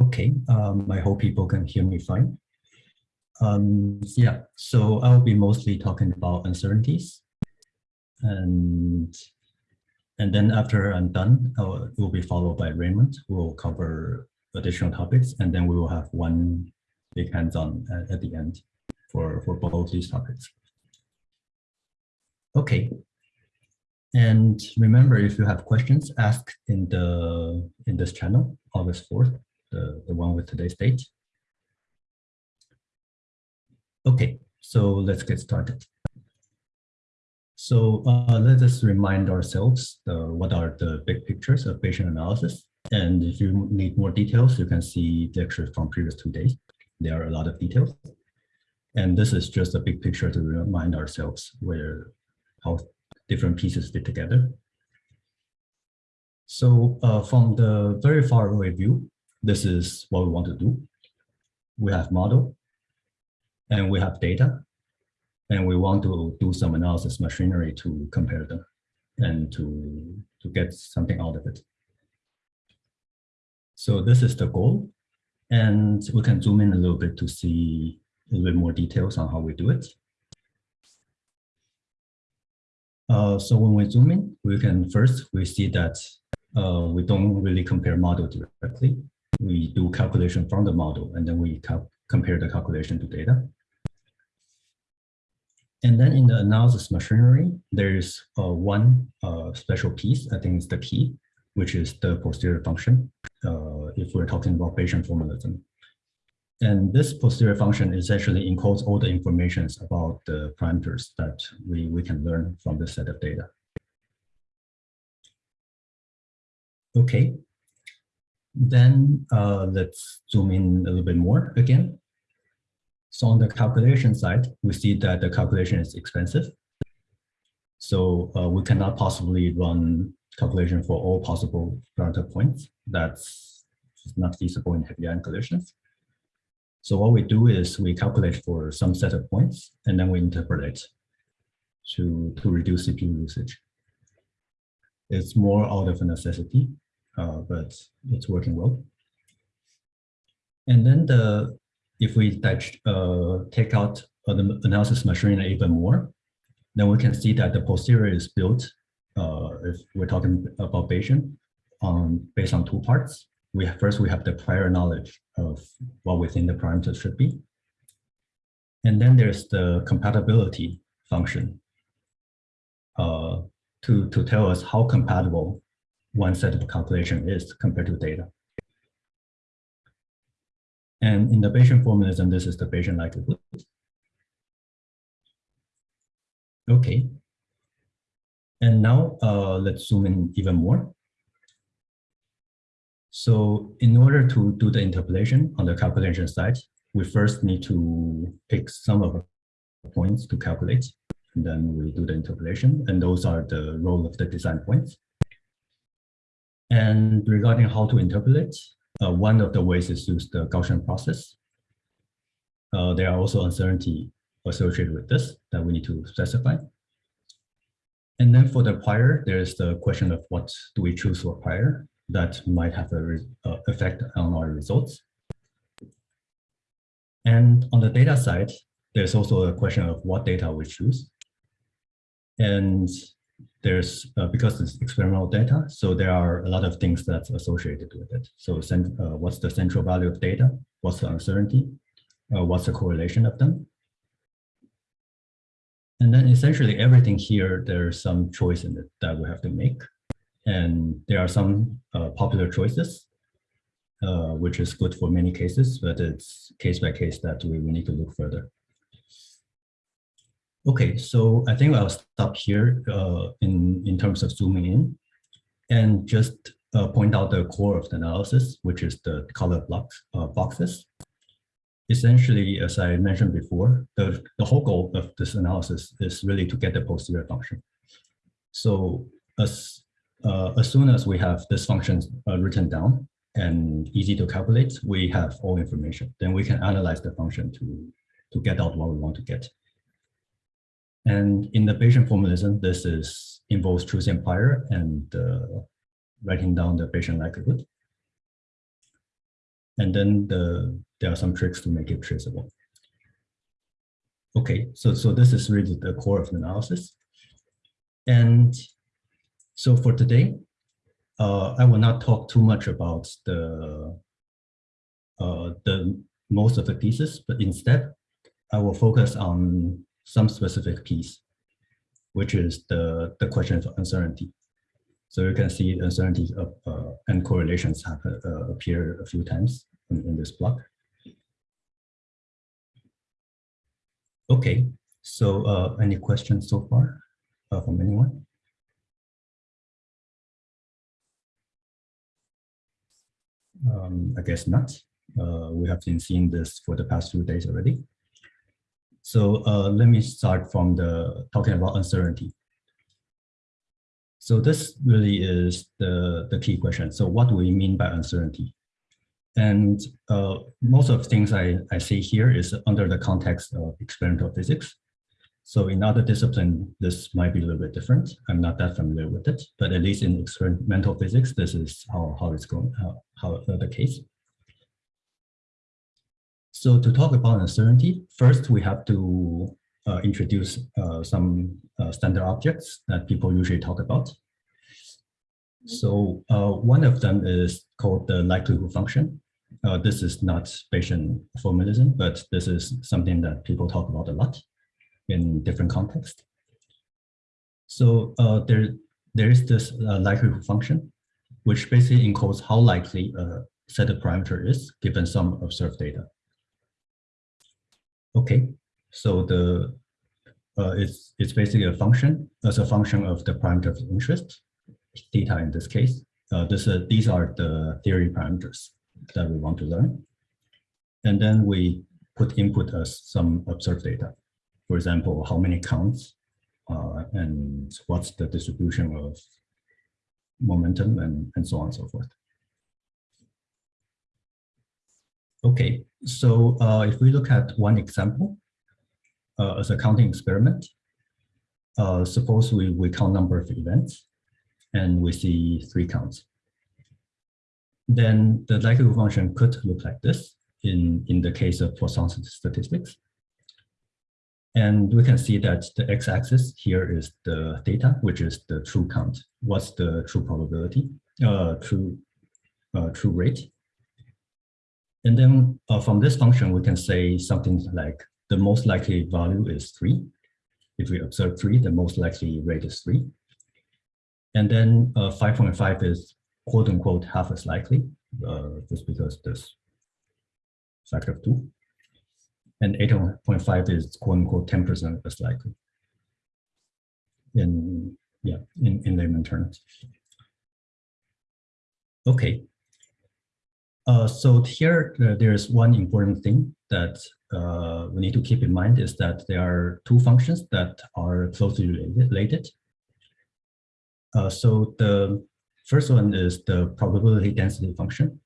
Okay, um, I hope people can hear me fine. Um, yeah, so I'll be mostly talking about uncertainties. And, and then after I'm done, it will be followed by Raymond, who will cover additional topics, and then we will have one big hands-on at, at the end for, for both these topics. Okay. And remember, if you have questions, ask in the in this channel, August 4th, the, the one with today's date. Okay, so let's get started. So uh, let us remind ourselves uh, what are the big pictures of Bayesian analysis. And if you need more details, you can see the lectures from previous two days. There are a lot of details. And this is just a big picture to remind ourselves where how different pieces fit together. So uh, from the very far away view, this is what we want to do. We have model and we have data and we want to do some analysis machinery to compare them and to, to get something out of it. So this is the goal. And we can zoom in a little bit to see a little bit more details on how we do it. Uh, so when we zoom in, we can first, we see that uh, we don't really compare model directly. We do calculation from the model, and then we compare the calculation to data. And then in the analysis machinery, there's uh, one uh, special piece, I think it's the key, which is the posterior function, uh, if we're talking about Bayesian formalism. And this posterior function essentially encodes all the informations about the parameters that we, we can learn from this set of data. Okay, then uh, let's zoom in a little bit more again. So on the calculation side, we see that the calculation is expensive. So uh, we cannot possibly run calculation for all possible parameter points. That's not feasible in heavy ion collisions. So what we do is we calculate for some set of points and then we interpolate to, to reduce CPU usage. It's more out of necessity, uh, but it's working well. And then the if we uh, take out the analysis machinery even more, then we can see that the posterior is built, uh, if we're talking about Bayesian, um, based on two parts we first we have the prior knowledge of what we think the parameters should be. And then there's the compatibility function uh, to, to tell us how compatible one set of calculation is compared to data. And in the Bayesian formalism, this is the Bayesian likelihood. Okay. And now uh, let's zoom in even more. So in order to do the interpolation on the calculation side, we first need to pick some of the points to calculate. And then we do the interpolation, and those are the role of the design points. And regarding how to interpolate, uh, one of the ways is to use the Gaussian process. Uh, there are also uncertainty associated with this that we need to specify. And then for the prior, there's the question of what do we choose for prior that might have an uh, effect on our results. And on the data side, there's also a question of what data we choose. And there's, uh, because it's experimental data, so there are a lot of things that's associated with it. So uh, what's the central value of data? What's the uncertainty? Uh, what's the correlation of them? And then essentially everything here, there's some choice in it that we have to make. And there are some uh, popular choices, uh, which is good for many cases, but it's case by case that we, we need to look further. Okay, so I think I'll stop here uh, in, in terms of zooming in and just uh, point out the core of the analysis, which is the color blocks, uh, boxes. Essentially, as I mentioned before, the, the whole goal of this analysis is really to get the posterior function. So as uh, as soon as we have this function uh, written down and easy to calculate, we have all information. Then we can analyze the function to, to get out what we want to get. And in the Bayesian formalism, this is involves choosing prior and uh, writing down the Bayesian likelihood. And then the there are some tricks to make it traceable. Okay, so, so this is really the core of the analysis. And so for today, uh, I will not talk too much about the, uh, the most of the pieces, but instead I will focus on some specific piece, which is the, the question of uncertainty. So you can see uncertainties of, uh, and correlations have uh, appeared a few times in, in this block. Okay, so uh, any questions so far uh, from anyone? Um, I guess not. Uh, we have been seeing this for the past few days already. So uh, let me start from the talking about uncertainty. So this really is the, the key question. So what do we mean by uncertainty? And uh, most of the things I, I see here is under the context of experimental physics. So in other discipline, this might be a little bit different. I'm not that familiar with it, but at least in experimental physics, this is how, how it's going, how, how uh, the case. So to talk about uncertainty, first we have to uh, introduce uh, some uh, standard objects that people usually talk about. So uh, one of them is called the likelihood function. Uh, this is not Bayesian formalism, but this is something that people talk about a lot in different contexts. So uh, there, there is this uh, likelihood function, which basically encodes how likely a set of parameter is given some observed data. Okay, so the uh, it's it's basically a function as a function of the parameter of interest, theta in this case. Uh, this uh, these are the theory parameters that we want to learn. And then we put input as some observed data. For example, how many counts uh, and what's the distribution of momentum and, and so on and so forth. Okay, so uh, if we look at one example uh, as a counting experiment, uh, suppose we, we count number of events and we see three counts then the likelihood function could look like this in, in the case of Poisson statistics. And we can see that the x-axis here is the data, which is the true count. What's the true probability, uh, true, uh, true rate. And then uh, from this function, we can say something like the most likely value is three. If we observe three, the most likely rate is three. And then 5.5 uh, is quote unquote half as likely, uh, just because this factor of two. And 8.5 is quote unquote 10% as likely. In yeah, in, in layman terms. Okay. Uh, so here, uh, there's one important thing that uh, we need to keep in mind is that there are two functions that are closely related. Uh, so the First one is the probability density function.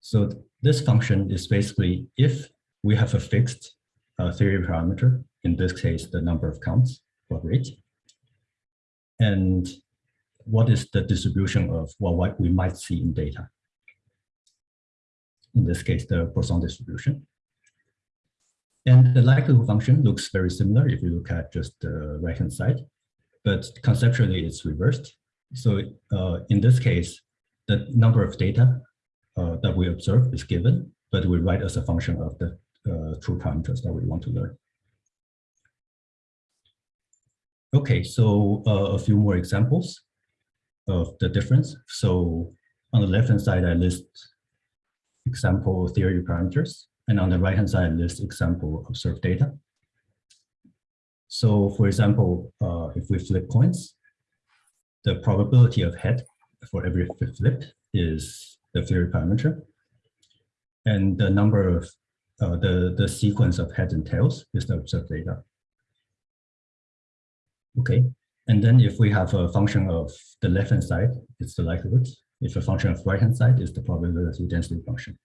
So this function is basically if we have a fixed uh, theory parameter, in this case, the number of counts or rate, and what is the distribution of what we might see in data. In this case, the Poisson distribution. And the likelihood function looks very similar if you look at just the right-hand side, but conceptually it's reversed. So uh, in this case, the number of data uh, that we observe is given, but we write as a function of the uh, true parameters that we want to learn. Okay, so uh, a few more examples of the difference. So on the left-hand side, I list example theory parameters, and on the right-hand side, I list example observed data. So for example, uh, if we flip coins, the probability of head for every flip is the theory parameter. And the number of, uh, the, the sequence of heads and tails is the observed data. Okay, and then if we have a function of the left-hand side, it's the likelihood. If a function of right-hand side is the probability density function.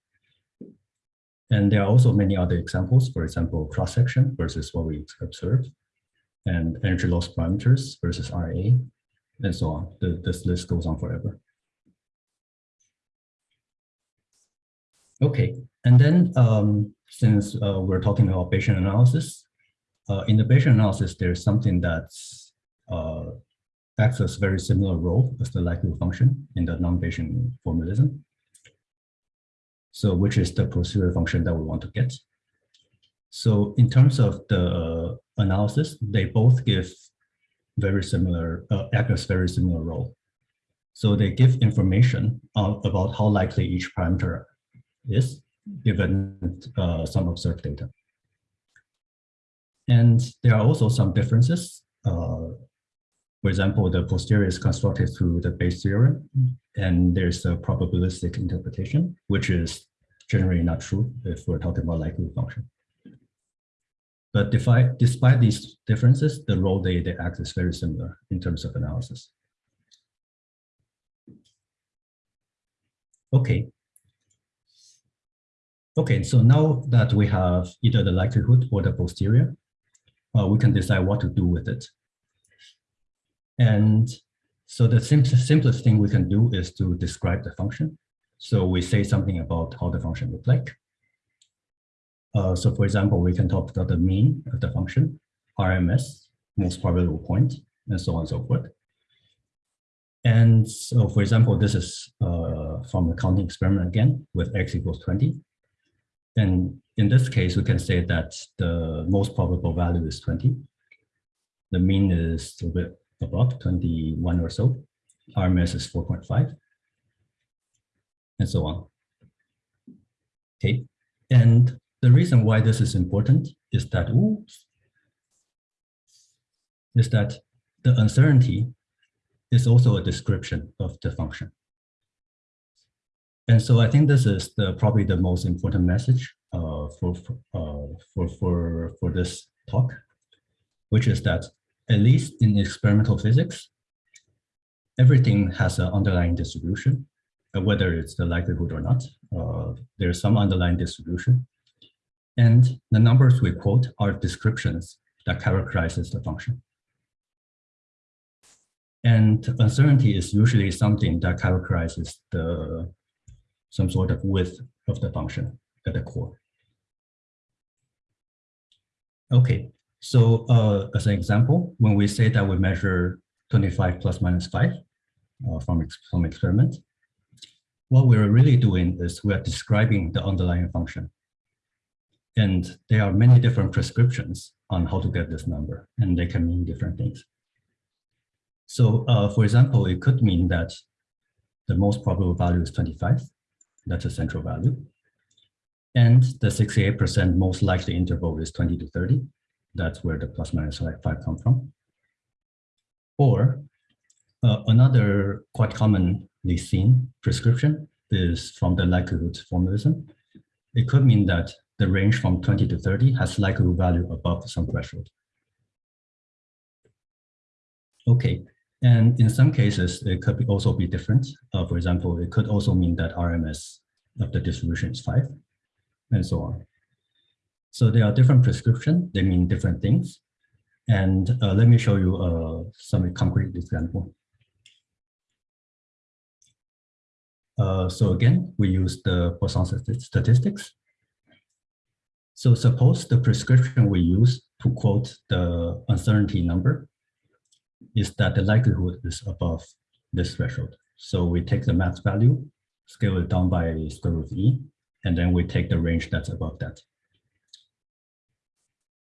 And there are also many other examples, for example, cross-section versus what we observe, and energy loss parameters versus RA, and so on. The, this list goes on forever. Okay, and then um, since uh, we're talking about Bayesian analysis, uh, in the Bayesian analysis, there's something that's uh, acts as very similar role as the likelihood function in the non-Bayesian formalism. So which is the posterior function that we want to get. So in terms of the analysis, they both give very similar, uh, act as very similar role. So they give information uh, about how likely each parameter is given uh, some observed data. And there are also some differences. Uh, for example, the posterior is constructed through the Bayes theorem, and there's a probabilistic interpretation, which is generally not true if we're talking about likelihood function. But despite, despite these differences, the role they, they act is very similar in terms of analysis. Okay. Okay, so now that we have either the likelihood or the posterior, uh, we can decide what to do with it. And so the simplest, simplest thing we can do is to describe the function. So we say something about how the function looks like. Uh, so for example, we can talk about the mean of the function, RMS, most probable point, and so on and so forth. And so for example, this is uh, from the counting experiment again with x equals 20. And in this case, we can say that the most probable value is 20. The mean is a bit above 21 or so. RMS is 4.5 and so on. Okay, and the reason why this is important is that oops, is that the uncertainty is also a description of the function. And so I think this is the probably the most important message uh, for uh, for for for this talk, which is that at least in experimental physics, everything has an underlying distribution, uh, whether it's the likelihood or not. Uh, there's some underlying distribution. And the numbers we quote are descriptions that characterizes the function. And uncertainty is usually something that characterizes the some sort of width of the function at the core. Okay, so uh, as an example, when we say that we measure 25 plus minus 5 uh, from, ex from experiment, what we're really doing is we're describing the underlying function. And there are many different prescriptions on how to get this number, and they can mean different things. So uh, for example, it could mean that the most probable value is 25. That's a central value. And the 68% most likely interval is 20 to 30. That's where the plus minus like five come from. Or uh, another quite commonly seen prescription is from the likelihood formalism. It could mean that the range from 20 to 30 has likelihood value above some threshold. Okay, and in some cases, it could be also be different. Uh, for example, it could also mean that RMS of the distribution is five, and so on. So there are different prescriptions, they mean different things. And uh, let me show you uh, some concrete example. Uh, so again, we use the Poisson statistics. So suppose the prescription we use to quote the uncertainty number is that the likelihood is above this threshold. So we take the max value, scale it down by square root of e, and then we take the range that's above that.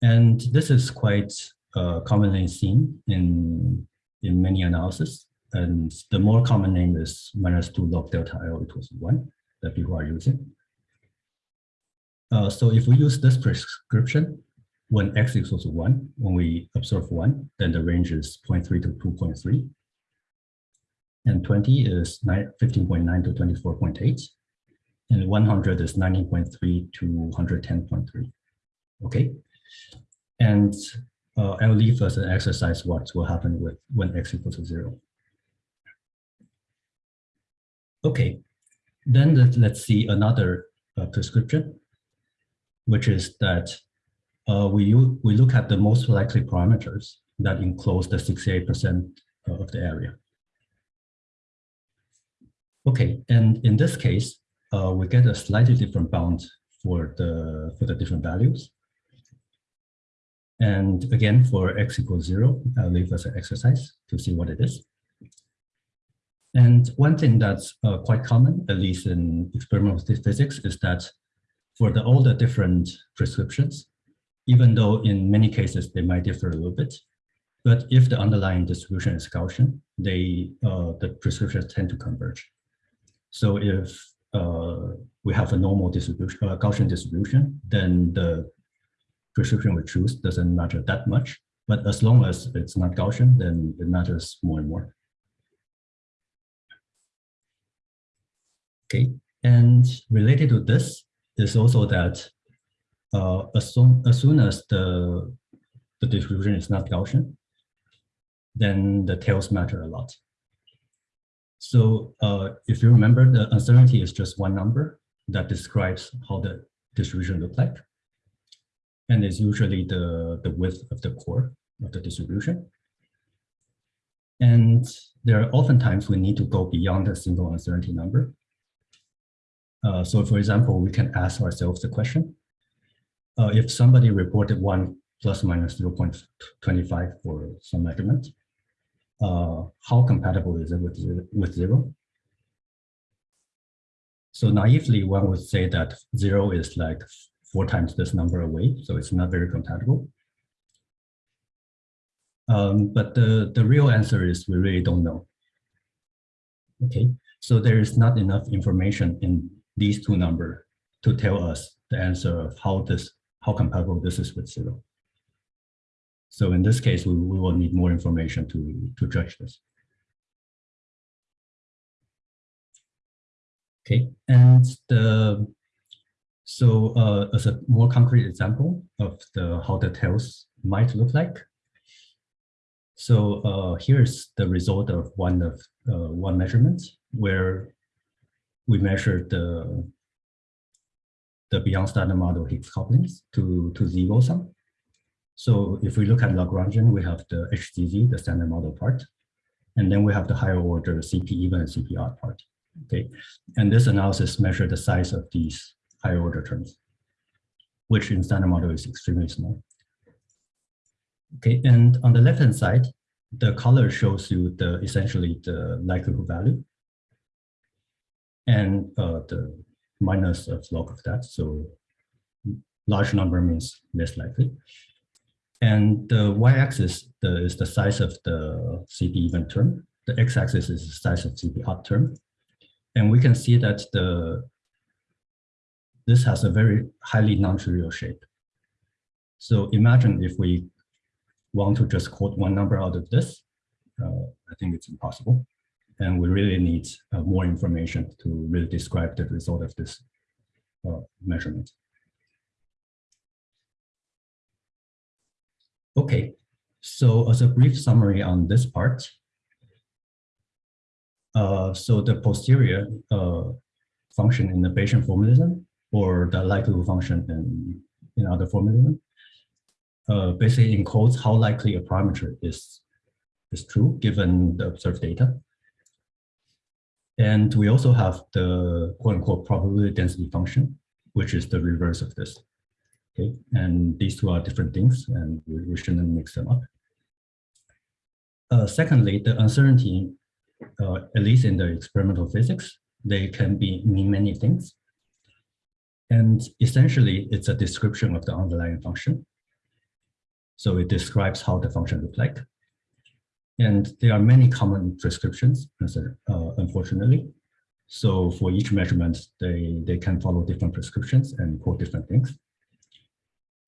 And this is quite uh, commonly seen in, in many analysis. And the more common name is minus 2 log delta L equals 1 that people are using. Uh, so if we use this prescription, when x equals 1, when we observe 1, then the range is 0.3 to 2.3. And 20 is 15.9 to 24.8. And 100 is 19.3 to 110.3. Okay. And uh, I'll leave as an exercise what will happen with when x equals to zero. Okay, then let, let's see another uh, prescription, which is that uh, we, we look at the most likely parameters that enclose the 68% of the area. Okay, and in this case, uh, we get a slightly different bound for the for the different values. And again, for x equals zero, I'll leave as an exercise to see what it is. And one thing that's uh, quite common, at least in experimental physics, is that for the, all the different prescriptions, even though in many cases they might differ a little bit, but if the underlying distribution is Gaussian, they uh, the prescriptions tend to converge. So if uh, we have a normal distribution, uh, Gaussian distribution, then the prescription we choose doesn't matter that much. But as long as it's not Gaussian, then it matters more and more. Okay, and related to this is also that uh, as, soon, as soon as the, the distribution is not Gaussian, then the tails matter a lot. So uh, if you remember, the uncertainty is just one number that describes how the distribution look like. And is usually the, the width of the core of the distribution. And there are oftentimes we need to go beyond a single uncertainty number. Uh, so for example, we can ask ourselves the question, uh, if somebody reported one plus minus 0.25 for some measurement, uh, how compatible is it with, with zero? So naively, one would say that zero is like four times this number away, so it's not very compatible. Um, but the, the real answer is we really don't know. Okay, so there is not enough information in these two numbers to tell us the answer of how this how compatible this is with zero. So in this case, we, we will need more information to, to judge this. Okay, and the so uh, as a more concrete example of the how the tails might look like. So uh, here's the result of one of uh, one measurement where we measured the the beyond standard model Higgs couplings to to zero sum. So if we look at Lagrangian, we have the HZZ, the standard model part, and then we have the higher order CP even and CP odd part. Okay, and this analysis measure the size of these higher order terms, which in standard model is extremely small. Okay, and on the left hand side, the color shows you the essentially the likelihood value and uh, the minus of log of that. So large number means less likely. And the y-axis is the size of the CP even term. The x-axis is the size of CP odd term. And we can see that the this has a very highly non-trivial shape. So imagine if we want to just quote one number out of this, uh, I think it's impossible. And we really need uh, more information to really describe the result of this uh, measurement. Okay, so as a brief summary on this part, uh, so the posterior uh, function in the Bayesian formalism or the likelihood function in, in other formalism uh, basically encodes how likely a parameter is, is true given the observed data. And we also have the quote unquote probability density function, which is the reverse of this. Okay, and these two are different things and we, we shouldn't mix them up. Uh, secondly, the uncertainty, uh, at least in the experimental physics, they can be mean many things. And essentially, it's a description of the underlying function. So it describes how the function looks like. And there are many common prescriptions, uh, unfortunately. So for each measurement, they, they can follow different prescriptions and quote different things.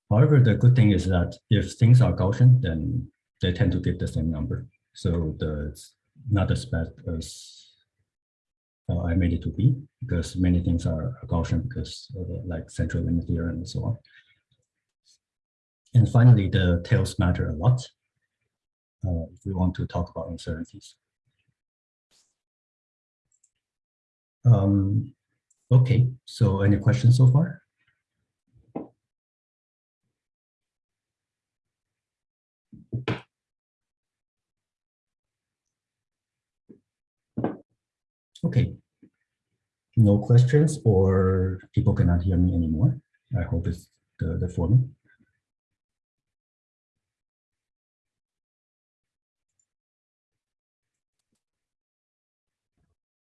However, the good thing is that if things are Gaussian, then they tend to give the same number. So the, it's not as bad as uh, I made it to be, because many things are Gaussian because like central limit theorem and so on. And finally, the tails matter a lot uh, if we want to talk about uncertainties. Um, okay, so any questions so far? Okay. no questions or people cannot hear me anymore. I hope it's the, the forum.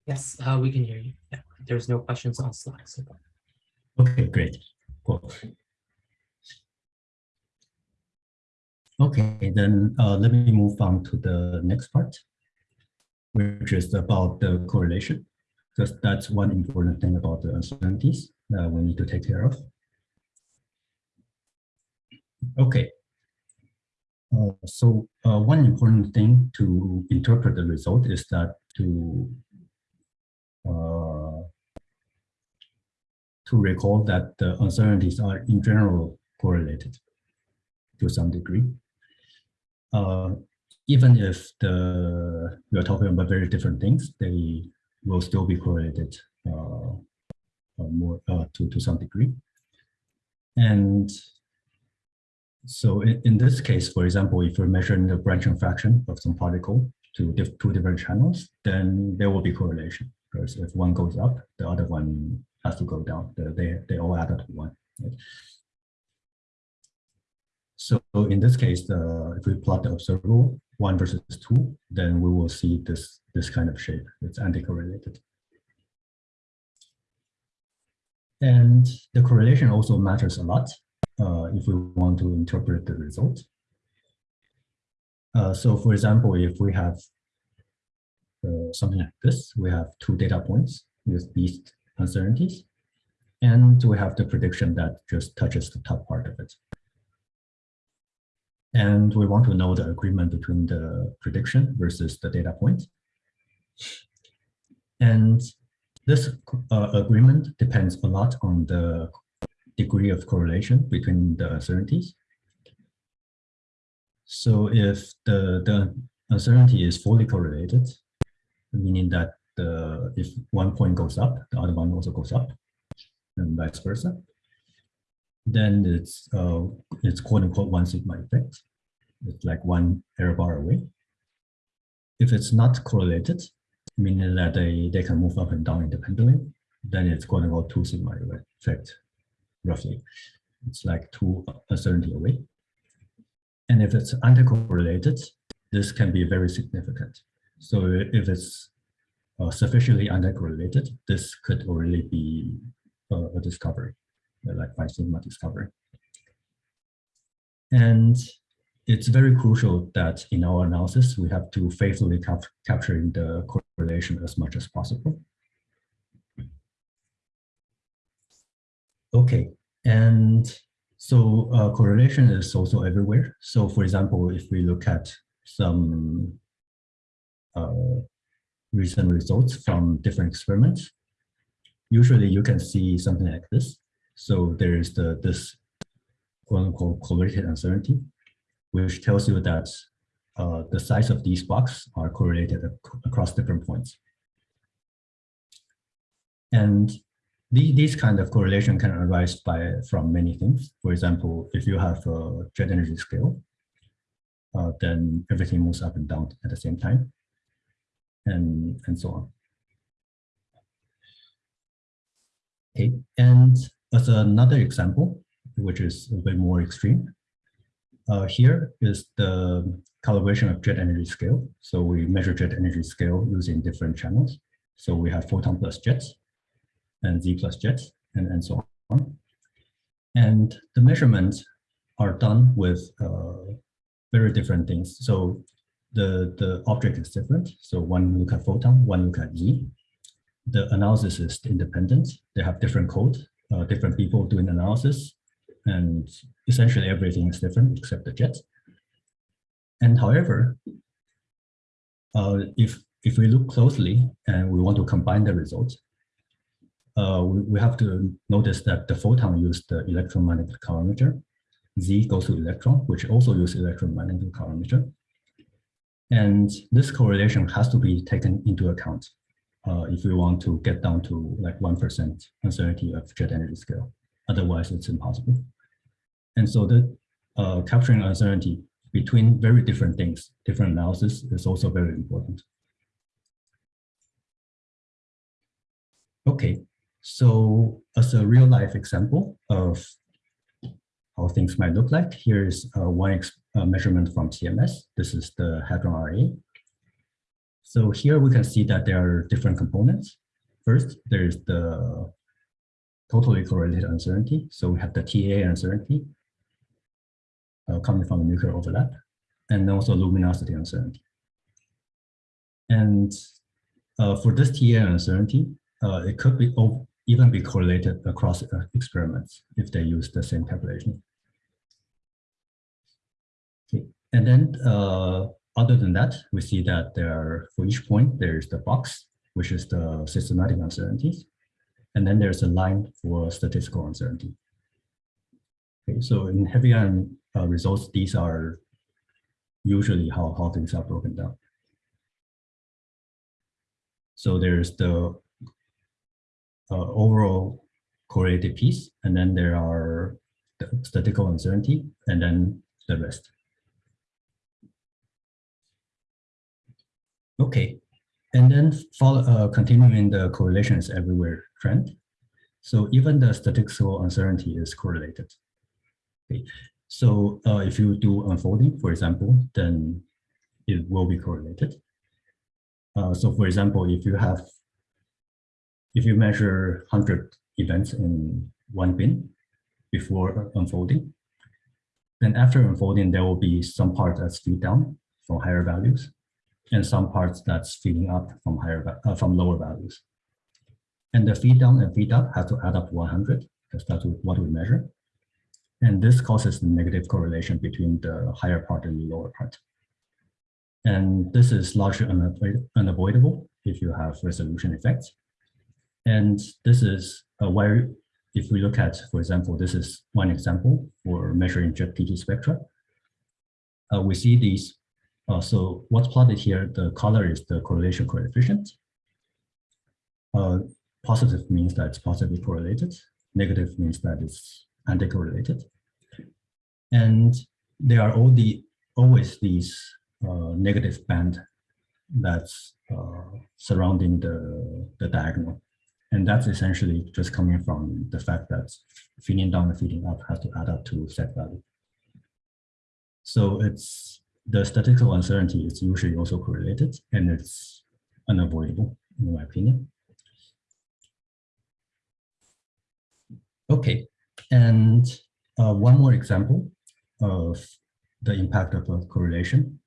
Yes, uh, we can hear you. Yeah, there's no questions on Slack. So. Okay, great. Cool. Okay, then uh, let me move on to the next part, which is about the correlation, because that's one important thing about the uncertainties that we need to take care of. Okay. Uh, so uh, one important thing to interpret the result is that to uh, to recall that the uncertainties are in general correlated to some degree. Even if the we are talking about very different things, they will still be correlated uh, uh more uh, to to some degree. And so in, in this case, for example, if you're measuring the branching fraction of some particle to diff two different channels, then there will be correlation because if one goes up, the other one has to go down. They, they all add up to one. Right? So in this case, uh, if we plot the observable one versus two, then we will see this, this kind of shape. It's anti-correlated. And the correlation also matters a lot uh, if we want to interpret the result. Uh, so for example, if we have uh, something like this. We have two data points with these uncertainties. And we have the prediction that just touches the top part of it. And we want to know the agreement between the prediction versus the data point. And this uh, agreement depends a lot on the degree of correlation between the uncertainties. So if the, the uncertainty is fully correlated, meaning that the, if one point goes up, the other one also goes up, and vice versa. Then it's uh, it's quote unquote one sigma effect. It's like one error bar away. If it's not correlated, meaning that they, they can move up and down independently, then it's quote unquote two sigma effect, roughly. It's like two uncertainty away. And if it's anti-correlated, this can be very significant. So if it's uh, sufficiently uncorrelated, this could already be uh, a discovery, like by sigma discovery. And it's very crucial that in our analysis, we have to faithfully cap capturing the correlation as much as possible. Okay, and so uh, correlation is also everywhere. So for example, if we look at some uh, recent results from different experiments. Usually you can see something like this. So there is the this quote unquote correlated uncertainty, which tells you that uh, the size of these blocks are correlated ac across different points. And the, these kind of correlation can arise by from many things. For example, if you have a jet energy scale, uh, then everything moves up and down at the same time and, and so on. Okay, and as another example, which is a bit more extreme, uh, here is the calibration of jet energy scale. So we measure jet energy scale using different channels. So we have photon plus jets and Z plus jets and, and so on. And the measurements are done with uh, very different things. So the, the object is different. So one look at photon, one look at Z. The analysis is independent. They have different code, uh, different people doing analysis, and essentially everything is different except the jet. And however, uh, if if we look closely and we want to combine the results, uh, we, we have to notice that the photon used the electromagnetic calorimeter. Z goes to electron, which also use electromagnetic calorimeter. And this correlation has to be taken into account uh, if we want to get down to like 1% uncertainty of jet energy scale. Otherwise, it's impossible. And so the uh, capturing uncertainty between very different things, different analysis is also very important. Okay, so as a real life example of how things might look like, here's uh, one uh, measurement from CMS. This is the Hadron RA. So here we can see that there are different components. First, there's the totally correlated uncertainty. So we have the TA uncertainty uh, coming from the nuclear overlap, and also luminosity uncertainty. And uh, for this TA uncertainty, uh, it could be even be correlated across uh, experiments if they use the same calculation. Okay. And then uh, other than that, we see that there are, for each point, there's the box, which is the systematic uncertainties. And then there's a line for statistical uncertainty. Okay, so in heavy ion uh, results, these are usually how, how things are broken down. So there's the uh, overall correlated piece, and then there are the statistical uncertainty, and then the rest. Okay, and then follow, uh, continuing the correlation is everywhere trend. So even the statistical uncertainty is correlated. Okay. So uh, if you do unfolding, for example, then it will be correlated. Uh, so for example, if you have, if you measure 100 events in one bin before unfolding, then after unfolding, there will be some part that's feed down from higher values and some parts that's feeding up from higher uh, from lower values. And the feed down and feed up have to add up 100 because that's what we measure. And this causes the negative correlation between the higher part and the lower part. And this is largely unavoidable if you have resolution effects. And this is why, if we look at, for example, this is one example for measuring jet PT spectra. Uh, we see these. Uh, so what's plotted here, the color is the correlation coefficient. Uh, positive means that it's positively correlated. Negative means that it's anti-correlated. And there are all the always these uh, negative band that's uh, surrounding the, the diagonal. And that's essentially just coming from the fact that feeding down and feeding up has to add up to set value. So it's the statistical uncertainty is usually also correlated and it's unavoidable in my opinion. Okay, and uh, one more example of the impact of a correlation.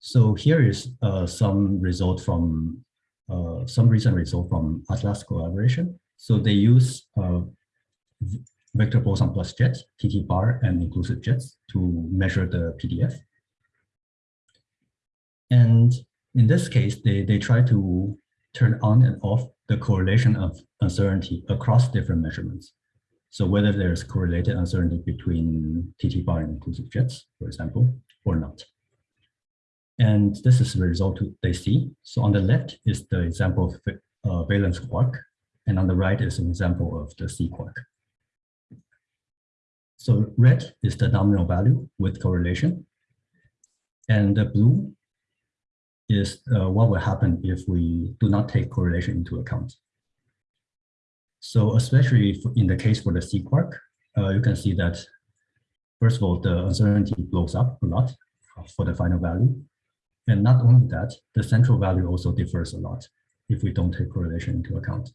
So here is uh, some result from uh, some recent result from Atlas collaboration. So they use uh, vector boson plus jets, TT bar and inclusive jets to measure the PDF. And in this case, they, they try to turn on and off the correlation of uncertainty across different measurements. So whether there's correlated uncertainty between TT bar and inclusive jets, for example, or not. And this is the result they see. So on the left is the example of uh, valence quark, and on the right is an example of the C quark. So red is the nominal value with correlation, and the blue is uh, what will happen if we do not take correlation into account. So especially in the case for the C quark, uh, you can see that, first of all, the uncertainty blows up a lot for the final value. And not only that, the central value also differs a lot if we don't take correlation into account.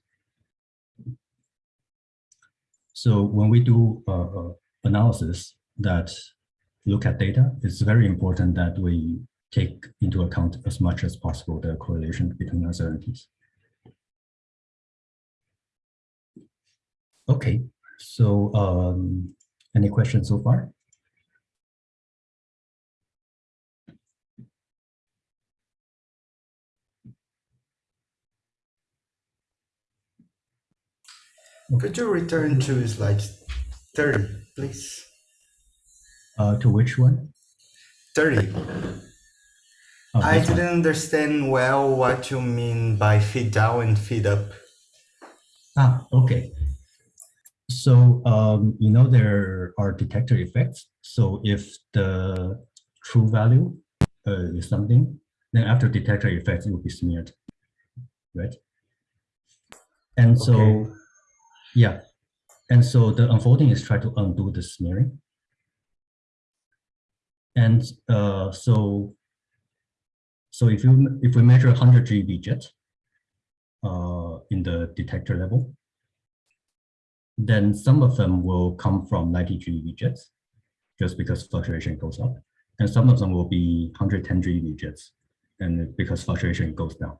So when we do uh, uh analysis that look at data, it's very important that we take into account as much as possible the correlation between uncertainties. Okay, so um, any questions so far? Could you return to slide 30, please? Uh, to which one? 30. Oh, I didn't understand well what you mean by feed down and feed up. Ah, okay. So, um, you know, there are detector effects. So if the true value uh, is something, then after detector effects, it will be smeared, right? And so, Okay. yeah. And so the unfolding is try to undo the smearing. And uh, so, so if you if we measure 100 GeV jet uh, in the detector level, then some of them will come from 90 GeV jets, just because fluctuation goes up, and some of them will be 110 GeV jets, and because fluctuation goes down.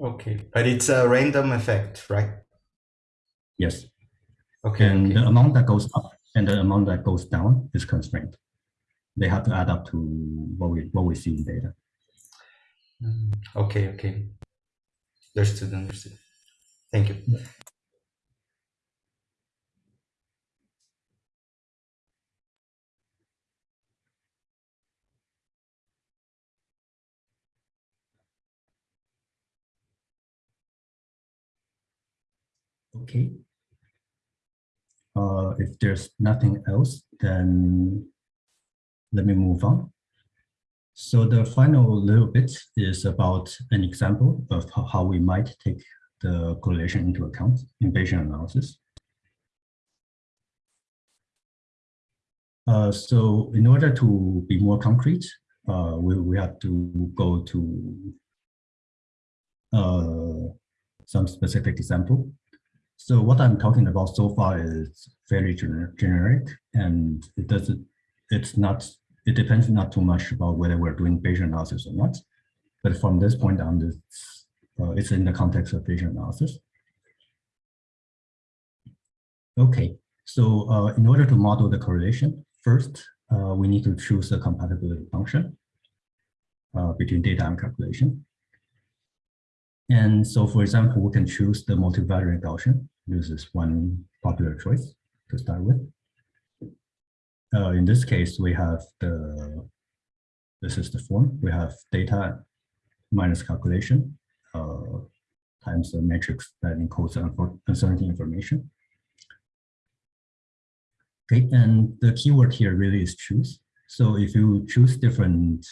Okay, but it's a random effect, right? Yes, Okay. and okay. the amount that goes up and the amount that goes down is constrained. They have to add up to what we what we see in data. Mm, Okay, okay. Understood, understood. Thank you. Okay. Uh, if there's nothing else, then let me move on. So the final little bit is about an example of how we might take the correlation into account in Bayesian analysis. Uh, so in order to be more concrete, uh, we, we have to go to uh, some specific example. So what I'm talking about so far is fairly gener- generic and it doesn't, it's not, it depends not too much about whether we're doing Bayesian analysis or not. But from this point on, it's, uh, it's in the context of Bayesian analysis. Okay, so uh, in order to model the correlation, first, uh, we need to choose a compatibility function uh, between data and calculation. And so, for example, we can choose the multivariate Gaussian. This is one popular choice to start with. Uh, in this case, we have the, this is the form. We have data minus calculation uh, times the matrix that encodes uncertainty information. Okay, and the keyword here really is choose. So if you choose different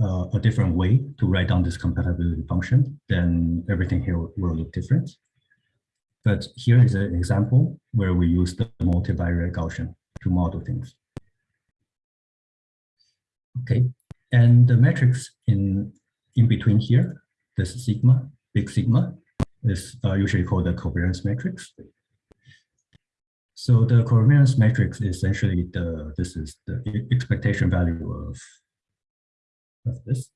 uh, a different way to write down this compatibility function, then everything here will look different. But here is an example where we use the multivariate Gaussian to model things. Okay, and the matrix in, in between here, this sigma, big sigma, is uh, usually called the covariance matrix. So the covariance matrix is essentially the, this is the expectation value of of this,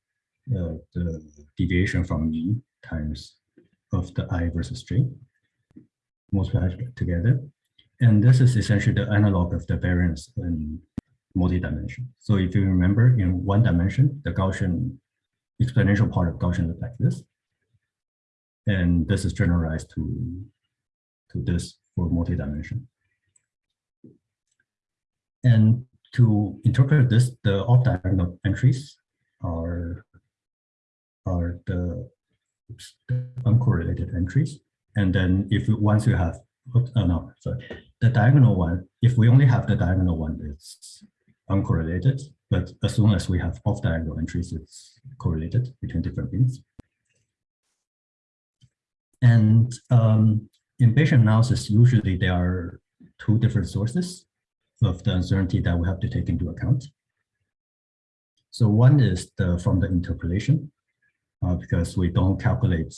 uh, the deviation from mean times of the i versus j multiplied together. And this is essentially the analog of the variance in multi-dimension. So if you remember in one dimension, the Gaussian exponential part of Gaussian looks like this. And this is generalized to, to this for multi-dimension. And to interpret this, the off-diagonal entries are are the, oops, the uncorrelated entries. And then if once you have, oops, oh no, sorry, the diagonal one, if we only have the diagonal one, it's uncorrelated. But as soon as we have off diagonal entries, it's correlated between different bins. And um, in Bayesian analysis, usually there are two different sources of the uncertainty that we have to take into account. So one is the from the interpolation, uh, because we don't calculate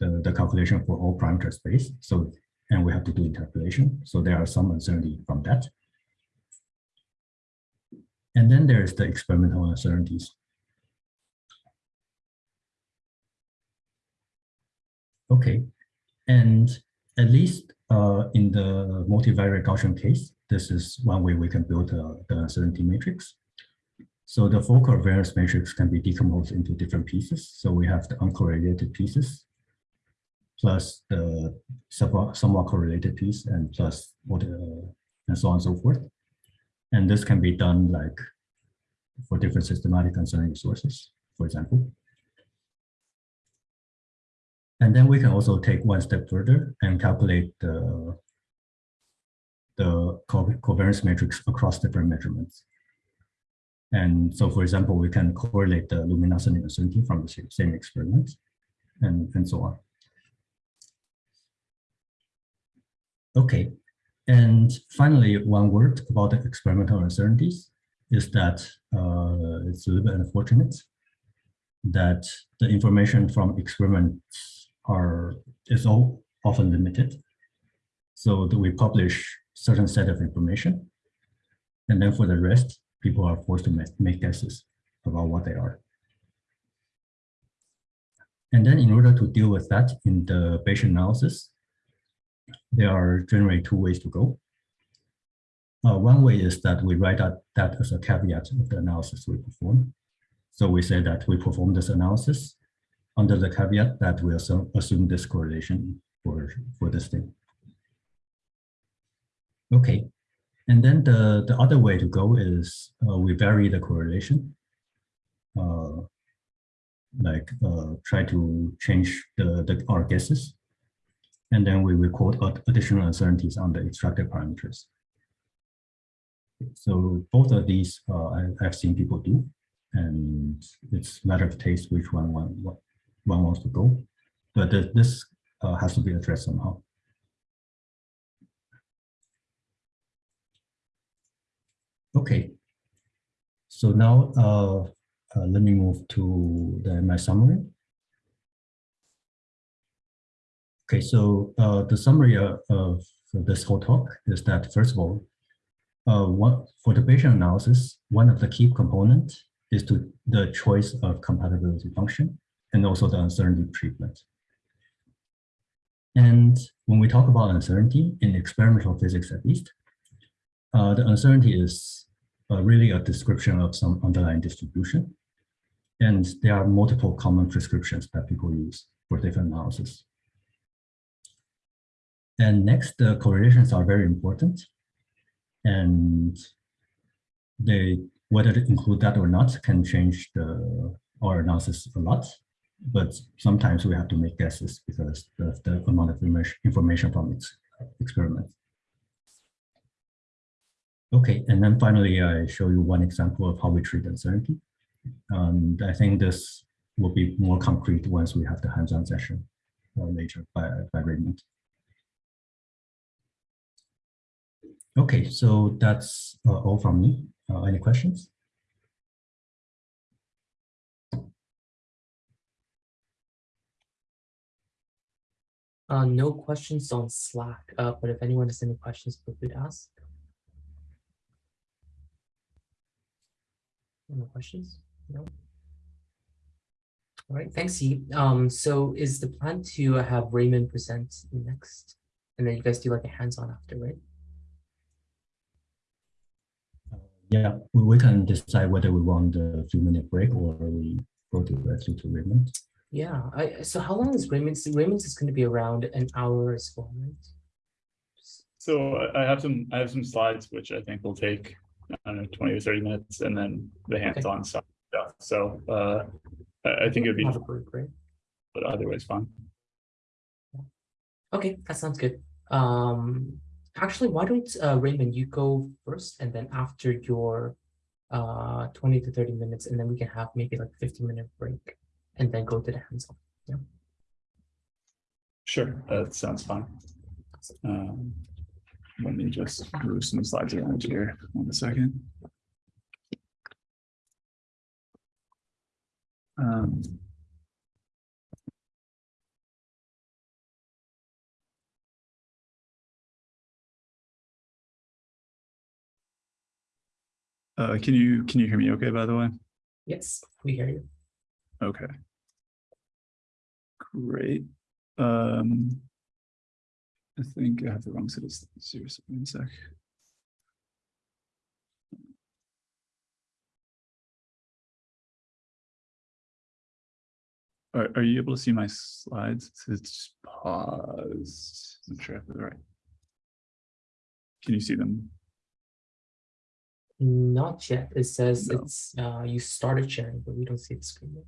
the, the calculation for all parameter space. So, and we have to do interpolation. So there are some uncertainty from that. And then there's the experimental uncertainties. Okay, and at least uh, in the multivariate Gaussian case, this is one way we can build uh, the uncertainty matrix. So the full covariance matrix can be decomposed into different pieces. So we have the uncorrelated pieces, plus the somewhat, somewhat correlated piece, and plus what, uh, and so on and so forth. And this can be done like for different systematic uncertainty sources, for example. And then we can also take one step further and calculate the, the co covariance matrix across different measurements. And so, for example, we can correlate the luminosity uncertainty from the same, same experiment. and, and so on. Okay, and finally, one word about the experimental uncertainties is that uh, it's a little bit unfortunate that the information from experiments are is all often limited. So that we publish certain set of information, and then for the rest, people are forced to make, make guesses about what they are. And then in order to deal with that in the Bayesian analysis, there are generally two ways to go. Uh, one way is that we write out that as a caveat of the analysis we perform. So we say that we perform this analysis under the caveat that we assume, assume this correlation for, for this thing. Okay, and then the, the other way to go is uh, we vary the correlation. Uh, like uh, try to change the, the our guesses. And then we record ad- additional uncertainties on the extracted parameters. So both of these uh, I've seen people do, and it's matter of taste which one one, one one wants to go. But this uh, has to be addressed somehow. Okay. So now uh, uh, let me move to the, my summary. Okay, so uh, the summary of, of this whole talk is that first of all, uh, for the Bayesian analysis, one of the key components is to the choice of compatibility function and also the uncertainty treatment. And when we talk about uncertainty in experimental physics, at least, uh, the uncertainty is uh, really a description of some underlying distribution. And there are multiple common prescriptions that people use for different analysis. And next, the correlations are very important. And they, whether to include that or not, can change the our analysis a lot. But sometimes we have to make guesses because of the amount of information from its experiment. Okay, and then finally, I show you one example of how we treat uncertainty. And I think this will be more concrete once we have the hands-on session uh, later by, by Raymond. Okay, so that's uh, all from me. Uh, any questions? Uh, no questions on Slack, uh, but if anyone has any questions, feel free to ask. No questions? No? All right, thanks, Yi. Um, so is the plan to have Raymond present next? And then you guys do like a hands-on after, right? Yeah, we, we can decide whether we want a few minute break or we go directly to Raymond. Yeah, I, so how long is Raymond's? Raymond's is gonna be around an hour as well, right? So I- I have some, I have some slides which I think will take, I don't know, twenty or thirty minutes and then the hands-on stuff. stuff. So uh, I, I think it'd be, Have a break, right? but otherwise fine. Okay, that sounds good. Um, actually, why don't uh, Raymond, you go first and then after your uh 20 to 30 minutes, and then we can have maybe like 15 minute break and then go to the hands-on. Yeah. Sure, that sounds fine. Um, Let me just move some slides around here, one second. Um, Uh, can you, can you hear me okay, by the way? Yes, we hear you. Okay. Great. Um. I think I have the wrong set of so one sec. Are, are you able to see my slides? It's paused. I'm sure I have the right. Can you see them? Not yet. It says No. it's uh you started sharing, but we don't see the screen. yet.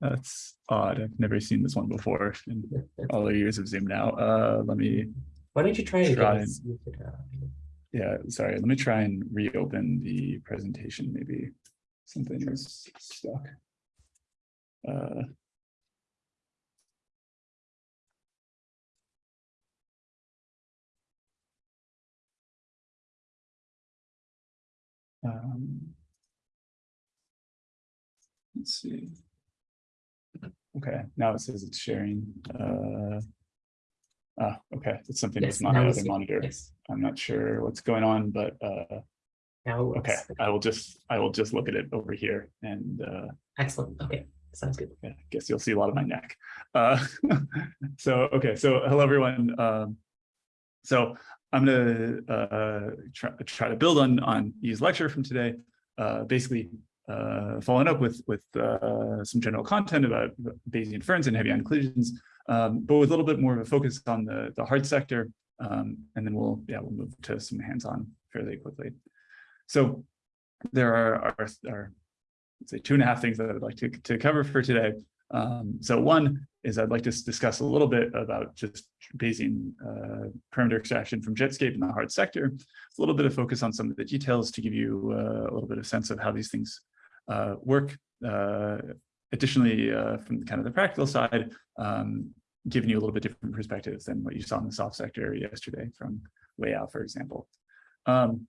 That's odd. I've never seen this one before in all the years of Zoom now. Uh, let me Why don't you try it Try again? and and- see if it, uh, Yeah, sorry, let me try and reopen the presentation, maybe something is stuck. Uh, Um, let's see. Okay, now it says it's sharing. Uh, ah, okay, it's something Yes, with my now other monitor. Yes. I'm not sure what's going on, but uh, Now. okay. I will just, I will just look at it over here and uh, Excellent. Okay. Sounds good. yeah, I guess you'll see a lot of my neck. Uh, so, okay, so hello, everyone. Um, so I'm gonna uh, try, try to build on on Yi's lecture from today. Uh, basically, uh, following up with with uh, some general content about Bayesian inference and heavy ion collisions, um, but with a little bit more of a focus on the the hard sector. Um, and then we'll yeah we'll move to some hands-on fairly quickly. So there are are, are say two and a half things that I'd like to, to cover for today. Um, so one is I'd like to discuss a little bit about just Bayesian uh, parameter extraction from Jetscape in the hard sector. A little bit of focus on some of the details to give you uh, a little bit of sense of how these things uh, work. Uh, additionally, uh, from kind of the practical side, um, giving you a little bit different perspectives than what you saw in the soft sector yesterday from Wei Yao, for example. Um,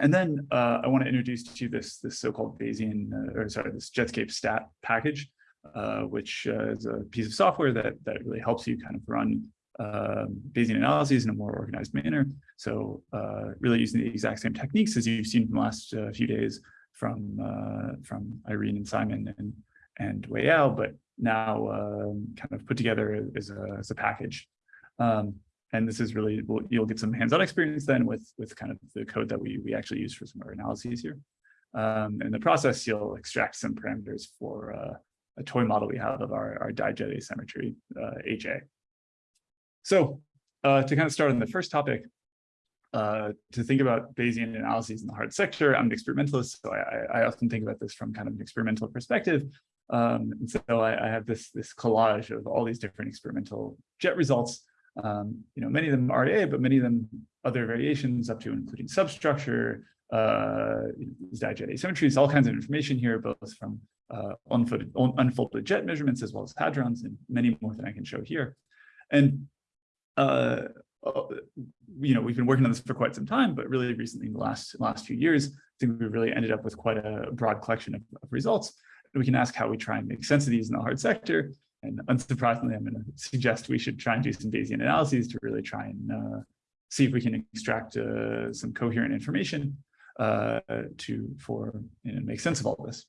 and then uh, I want to introduce to you this, this so-called Bayesian, or sorry, this Jetscape stat package, uh, which uh, is a piece of software that, that really helps you kind of run um Bayesian analyses in a more organized manner. So uh, really using the exact same techniques as you've seen from the last uh, few days from, uh, from Irene and Simon and, and Wei Yao, but now um, kind of put together as a, as a package. Um, and this is really, well, you'll get some hands-on experience then with, with kind of the code that we, we actually use for some of our analyses here. Um, in the process, you'll extract some parameters for uh, a toy model we have of our, our dijet asymmetry, uh, HA. So uh, to kind of start on the first topic, uh, to think about Bayesian analyses in the hard sector, I'm an experimentalist, so I, I often think about this from kind of an experimental perspective. Um, and so I, I have this, this collage of all these different experimental jet results um, you know, many of them RA, but many of them other variations up to including substructure, uh, dijet asymmetries, all kinds of information here, both from uh, unfolded, unfolded jet measurements as well as hadrons and many more than I can show here. And, uh, uh, you know, we've been working on this for quite some time, but really recently in the last, last few years, I think we've really ended up with quite a broad collection of, of results. We can ask how we try and make sense of these in the hard sector. And unsurprisingly, I'm going to suggest we should try and do some Bayesian analyses to really try and uh, see if we can extract uh, some coherent information uh, to for you know, make sense of all this.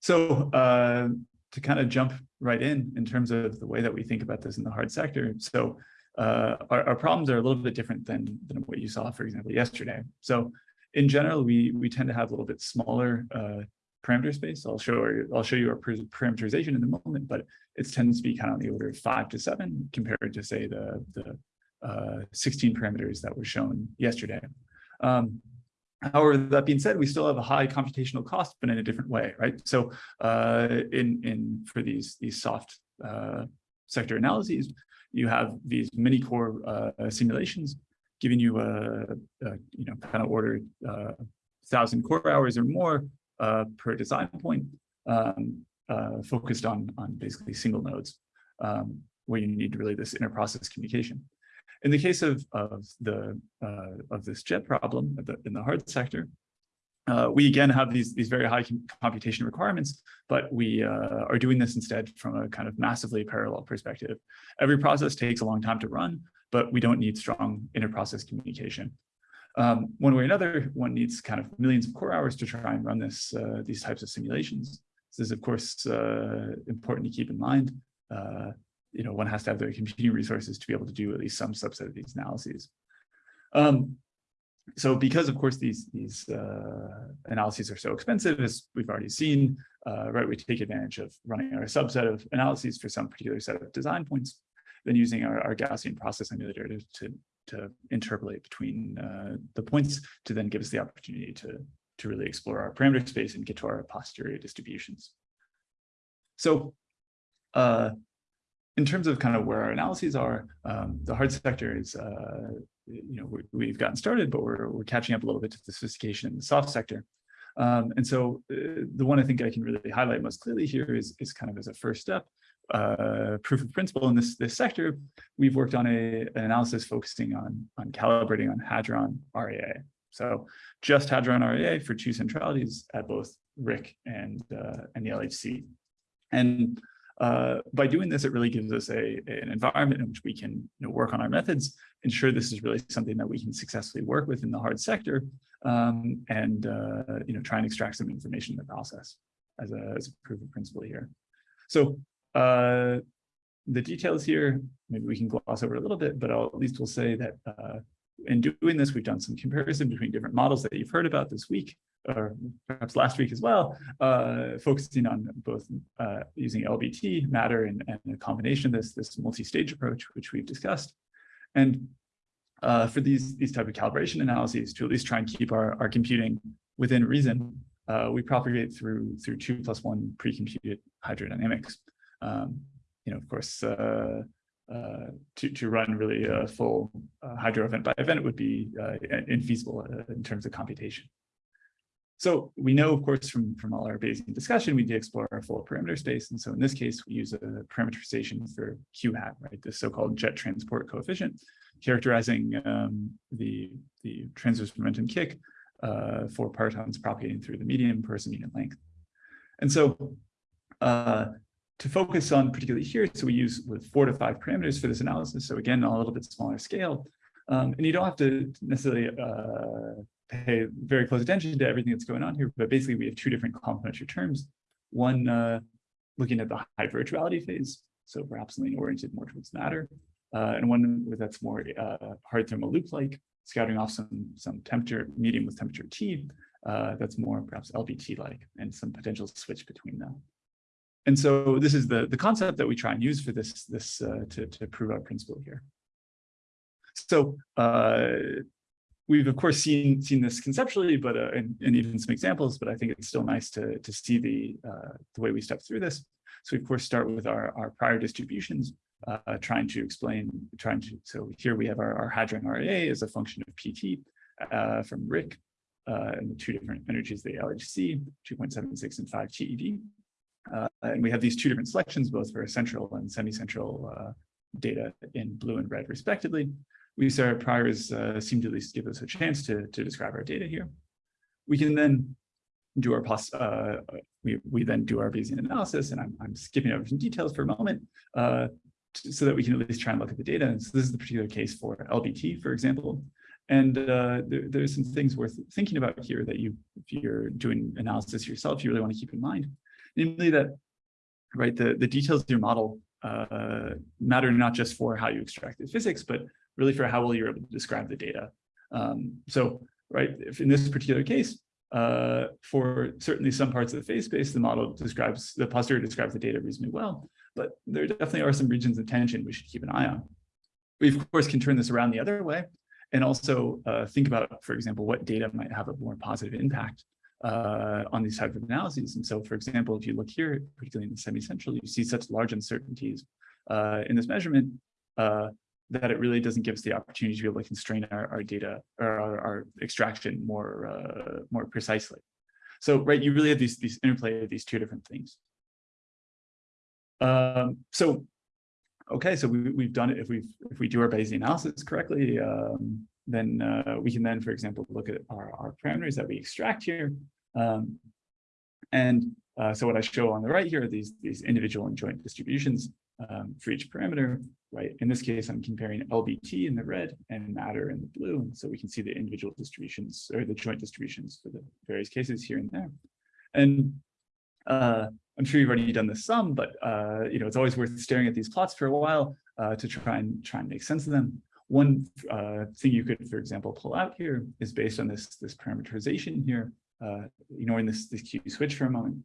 So uh, to kind of jump right in in terms of the way that we think about this in the hard sector. So uh, our, our problems are a little bit different than, than what you saw, for example, yesterday. So in general, we, we tend to have a little bit smaller uh, parameter space. I'll show you, I'll show you our parameterization in a moment, but it tends to be kind of on the order of five to seven compared to say the, the uh, 16 parameters that were shown yesterday. Um, however, that being said, we still have a high computational cost, but in a different way, right? So uh, in, in for these, these soft uh, sector analyses, you have these mini core uh, simulations giving you a, a you know kind of order uh, thousand core hours or more uh, per design point, um, uh, focused on, on basically single nodes, um, where you need really this inter-process communication. In the case of, of, the, uh, of this jet problem in the hard sector, uh, we again have these, these very high computation requirements, but we uh, are doing this instead from a kind of massively parallel perspective. Every process takes a long time to run, but we don't need strong inter-process communication. Um, one way or another, one needs kind of millions of core hours to try and run this uh, these types of simulations. This is, of course, uh, important to keep in mind. You know, one has to have the computing resources to be able to do at least some subset of these analyses. Um, so because, of course, these, these uh, analyses are so expensive, as we've already seen, uh, right, we take advantage of running our subset of analyses for some particular set of design points, then using our, our Gaussian process emulator to, to to interpolate between uh, the points to then give us the opportunity to, to really explore our parameter space and get to our posterior distributions. So uh, in terms of kind of where our analyses are, um, the hard sector is, uh, you know, we, have gotten started, but we're, we're catching up a little bit to the sophistication in the soft sector. Um, and so uh, the one I think I can really highlight most clearly here is, is kind of as a first step, uh, proof of principle in this, this sector, we've worked on a, an analysis focusing on, on calibrating on Hadron RAA. So just Hadron RAA for two centralities at both RHIC and, uh, and the LHC. And uh, by doing this, it really gives us a, an environment in which we can you know, work on our methods, ensure this is really something that we can successfully work with in the hard sector, um, and uh, you know, try and extract some information in the process as a, as a proof of principle here. So uh, the details here, maybe we can gloss over a little bit, but I'll, at least we'll say that uh, in doing this, we've done some comparison between different models that you've heard about this week or perhaps last week as well, uh, focusing on both uh, using LBT, matter, and, and, a combination this, this multi-stage approach, which we've discussed. And uh, for these, these type of calibration analyses, to at least try and keep our, our computing within reason, uh, we propagate through through two plus one pre-computed hydrodynamics. Um, you know, of course, uh, uh, to, to run really a full uh, hydro event by event would be uh, infeasible uh, in terms of computation. So we know, of course, from, from all our Bayesian discussion, we did explore our full parameter space. And so in this case, we use a parameterization for Q hat, right? The so-called jet transport coefficient, characterizing um, the, the transverse momentum kick uh, for partons propagating through the medium per unit length. And so uh, to focus on particularly here, so we use with four to five parameters for this analysis. So again, on a little bit smaller scale. Um, and you don't have to necessarily uh, pay very close attention to everything that's going on here, but basically we have two different complementary terms. One uh, looking at the high virtuality phase, so perhaps something oriented more towards matter, uh, and one that's more uh, hard thermal loop-like, scouting off some, some temperature, medium with temperature T, uh, that's more perhaps LBT-like, and some potential switch between them. And so this is the, the concept that we try and use for this, this uh, to, to prove our principle here. So uh, we've of course seen seen this conceptually, but uh, and, and, even some examples. But I think it's still nice to to see the uh, the way we step through this. So we of course start with our our prior distributions, uh, trying to explain, trying to. So here we have our, our hadron RAA as a function of PT uh, from RHIC, uh, and the two different energies, the LHC 2.76 and 5 TeV. Uh, and we have these two different selections, both for central and semi-central data in blue and red respectively we say our priors uh, seem to at least give us a chance to, to describe our data here. We can then do our pos uh, we, we then do our Bayesian analysis, and I'm, I'm skipping over some details for a moment, uh, so that we can at least try and look at the data. And so this is the particular case for LBT, for example. And uh, there, there's some things worth thinking about here that you, if you're doing analysis yourself, you really want to keep in mind. Namely that, right, the, the details of your model uh, matter not just for how you extract the physics, but really for how well you're able to describe the data. Um, so, right, if in this particular case, uh, for certainly some parts of the phase space, the model describes, the posterior describes the data reasonably well, but there definitely are some regions of tension we should keep an eye on. We, of course, can turn this around the other way and also uh, think about, for example, what data might have a more positive impact uh, on these type of analyses. And so, for example, if you look here, particularly in the semi-central, you see such large uncertainties uh, in this measurement uh, that it really doesn't give us the opportunity to be able to constrain our, our data or our, our extraction more uh, more precisely. So, right, you really have these these interplay of these two different things. Um, so, okay, so we, we've done it. If we if we do our Bayesian analysis correctly, um, then uh, we can then, for example, look at our, our parameters that we extract here. Um, and uh, so what I show on the right here are these, these individual and joint distributions um, for each parameter, right? In this case, I'm comparing LBT in the red and matter in the blue. And so we can see the individual distributions or the joint distributions for the various cases here and there. And uh, I'm sure you've already done this some, but uh, you know, it's always worth staring at these plots for a while uh, to try and try and make sense of them. One uh, thing you could, for example, pull out here is based on this, this parameterization here, uh, ignoring this, this Q switch for a moment.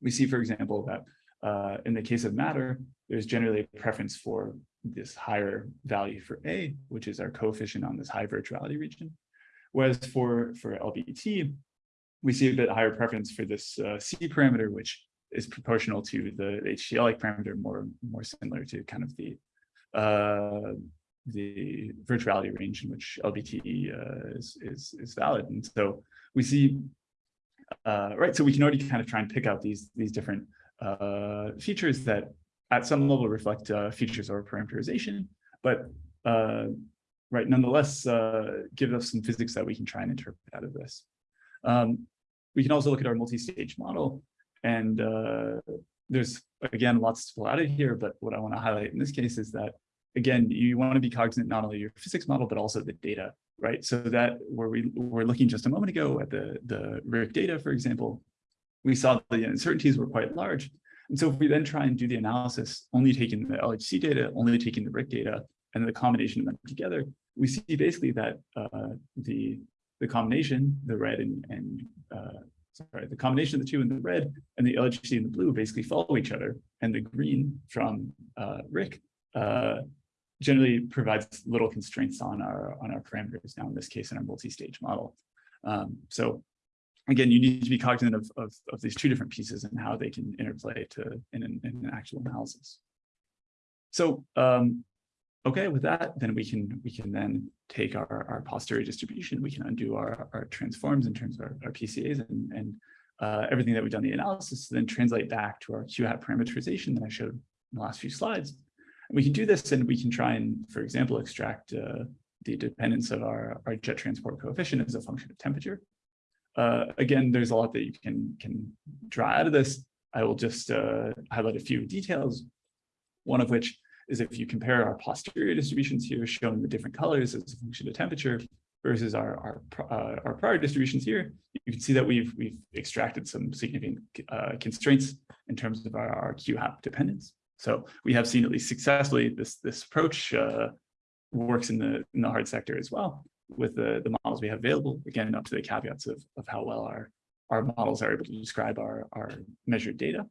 We see, for example, that uh, in the case of matter, there's generally a preference for this higher value for A, which is our coefficient on this high virtuality region. Whereas for, for LBT, we see a bit higher preference for this uh, C parameter, which is proportional to the HCl parameter, more, more similar to kind of the uh, the virtuality range in which LBT uh, is, is, is valid. And so we see, uh, right, so we can already kind of try and pick out these, these different uh, features that at some level reflect uh, features or parameterization, but uh, right, nonetheless, uh, give us some physics that we can try and interpret out of this. Um, we can also look at our multi-stage model and uh, there's, again, lots to pull out of here, but what I want to highlight in this case is that, again, you want to be cognizant not only your physics model, but also the data, right? So that where we were looking just a moment ago at the, the RHIC data, for example, we saw the uncertainties were quite large. And so if we then try and do the analysis, only taking the LHC data, only taking the RHIC data, and the combination of them together, we see basically that uh, the the combination, the red and, and uh, sorry, the combination of the two in the red and the LHC in the blue basically follow each other, and the green from uh, RHIC uh, generally provides little constraints on our on our parameters. Now in this case, in our multi-stage model. Um, so again, you need to be cognizant of, of, of these two different pieces and how they can interplay to in an, in an actual analysis. So um, okay, with that, then we can we can then take our, our posterior distribution, we can undo our, our transforms in terms of our, our PCAs and, and uh, everything that we've done the analysis, then translate back to our Q hat parameterization that I showed in the last few slides. And we can do this and we can try and, for example, extract uh, the dependence of our, our jet transport coefficient as a function of temperature. Uh, again, there's a lot that you can, can draw out of this. I will just uh, highlight a few details, one of which is if you compare our posterior distributions here shown in the different colors as a function of temperature versus our our, uh, our prior distributions here, you can see that we've we've extracted some significant uh, constraints in terms of our, our Q hat dependence. So we have seen at least successfully this this approach uh, works in the in the hard sector as well with the the models we have available. Again, up to the caveats of of how well our our models are able to describe our our measured data.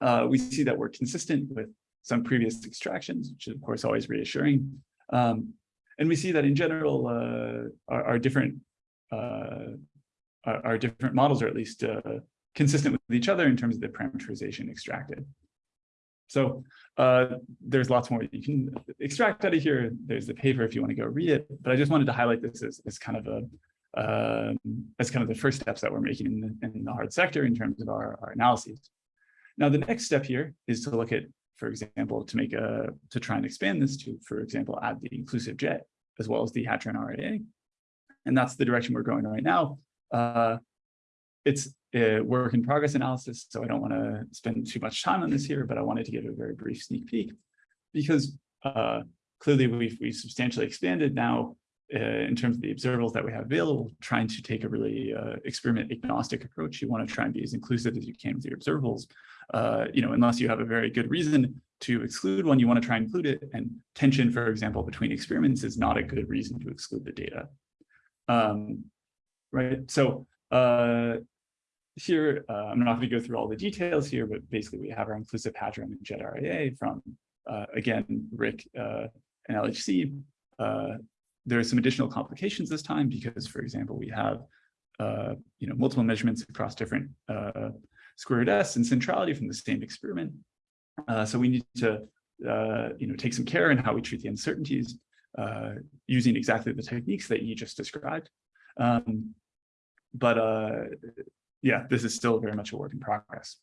Uh, we see that we're consistent with some previous extractions, which is of course always reassuring. Um, and we see that in general, uh, our, our, different uh, our, our, different models are at least uh, consistent with each other in terms of the parameterization extracted. So uh, there's lots more you can extract out of here. There's the paper if you want to go read it, but I just wanted to highlight this as, as kind of a um, as kind of the first steps that we're making in the, in the hard sector in terms of our, our analyses. Now, the next step here is to look at for example, to make a, to try and expand this to, for example, add the inclusive jet as well as the Hadron RAA. And that's the direction we're going right now. Uh, it's a work in progress analysis, so I don't want to spend too much time on this here, but I wanted to give a very brief sneak peek because uh, clearly we've, we've substantially expanded now uh, in terms of the observables that we have available, trying to take a really uh, experiment agnostic approach. You want to try and be as inclusive as you can with your observables, uh, you know, unless you have a very good reason to exclude one, you want to try and include it. And tension, for example, between experiments is not a good reason to exclude the data. Um, right. So uh, here, uh, I'm not going to go through all the details here, but basically we have our inclusive hadron and jet RAA from, uh, again, RHIC uh, and LHC. Uh, there are some additional complications this time because, for example, we have uh, you know multiple measurements across different uh, square root s and centrality from the same experiment. So we need to you know, take some care in how we treat the uncertainties using exactly the techniques that you just described. Um, but uh, yeah, this is still very much a work in progress.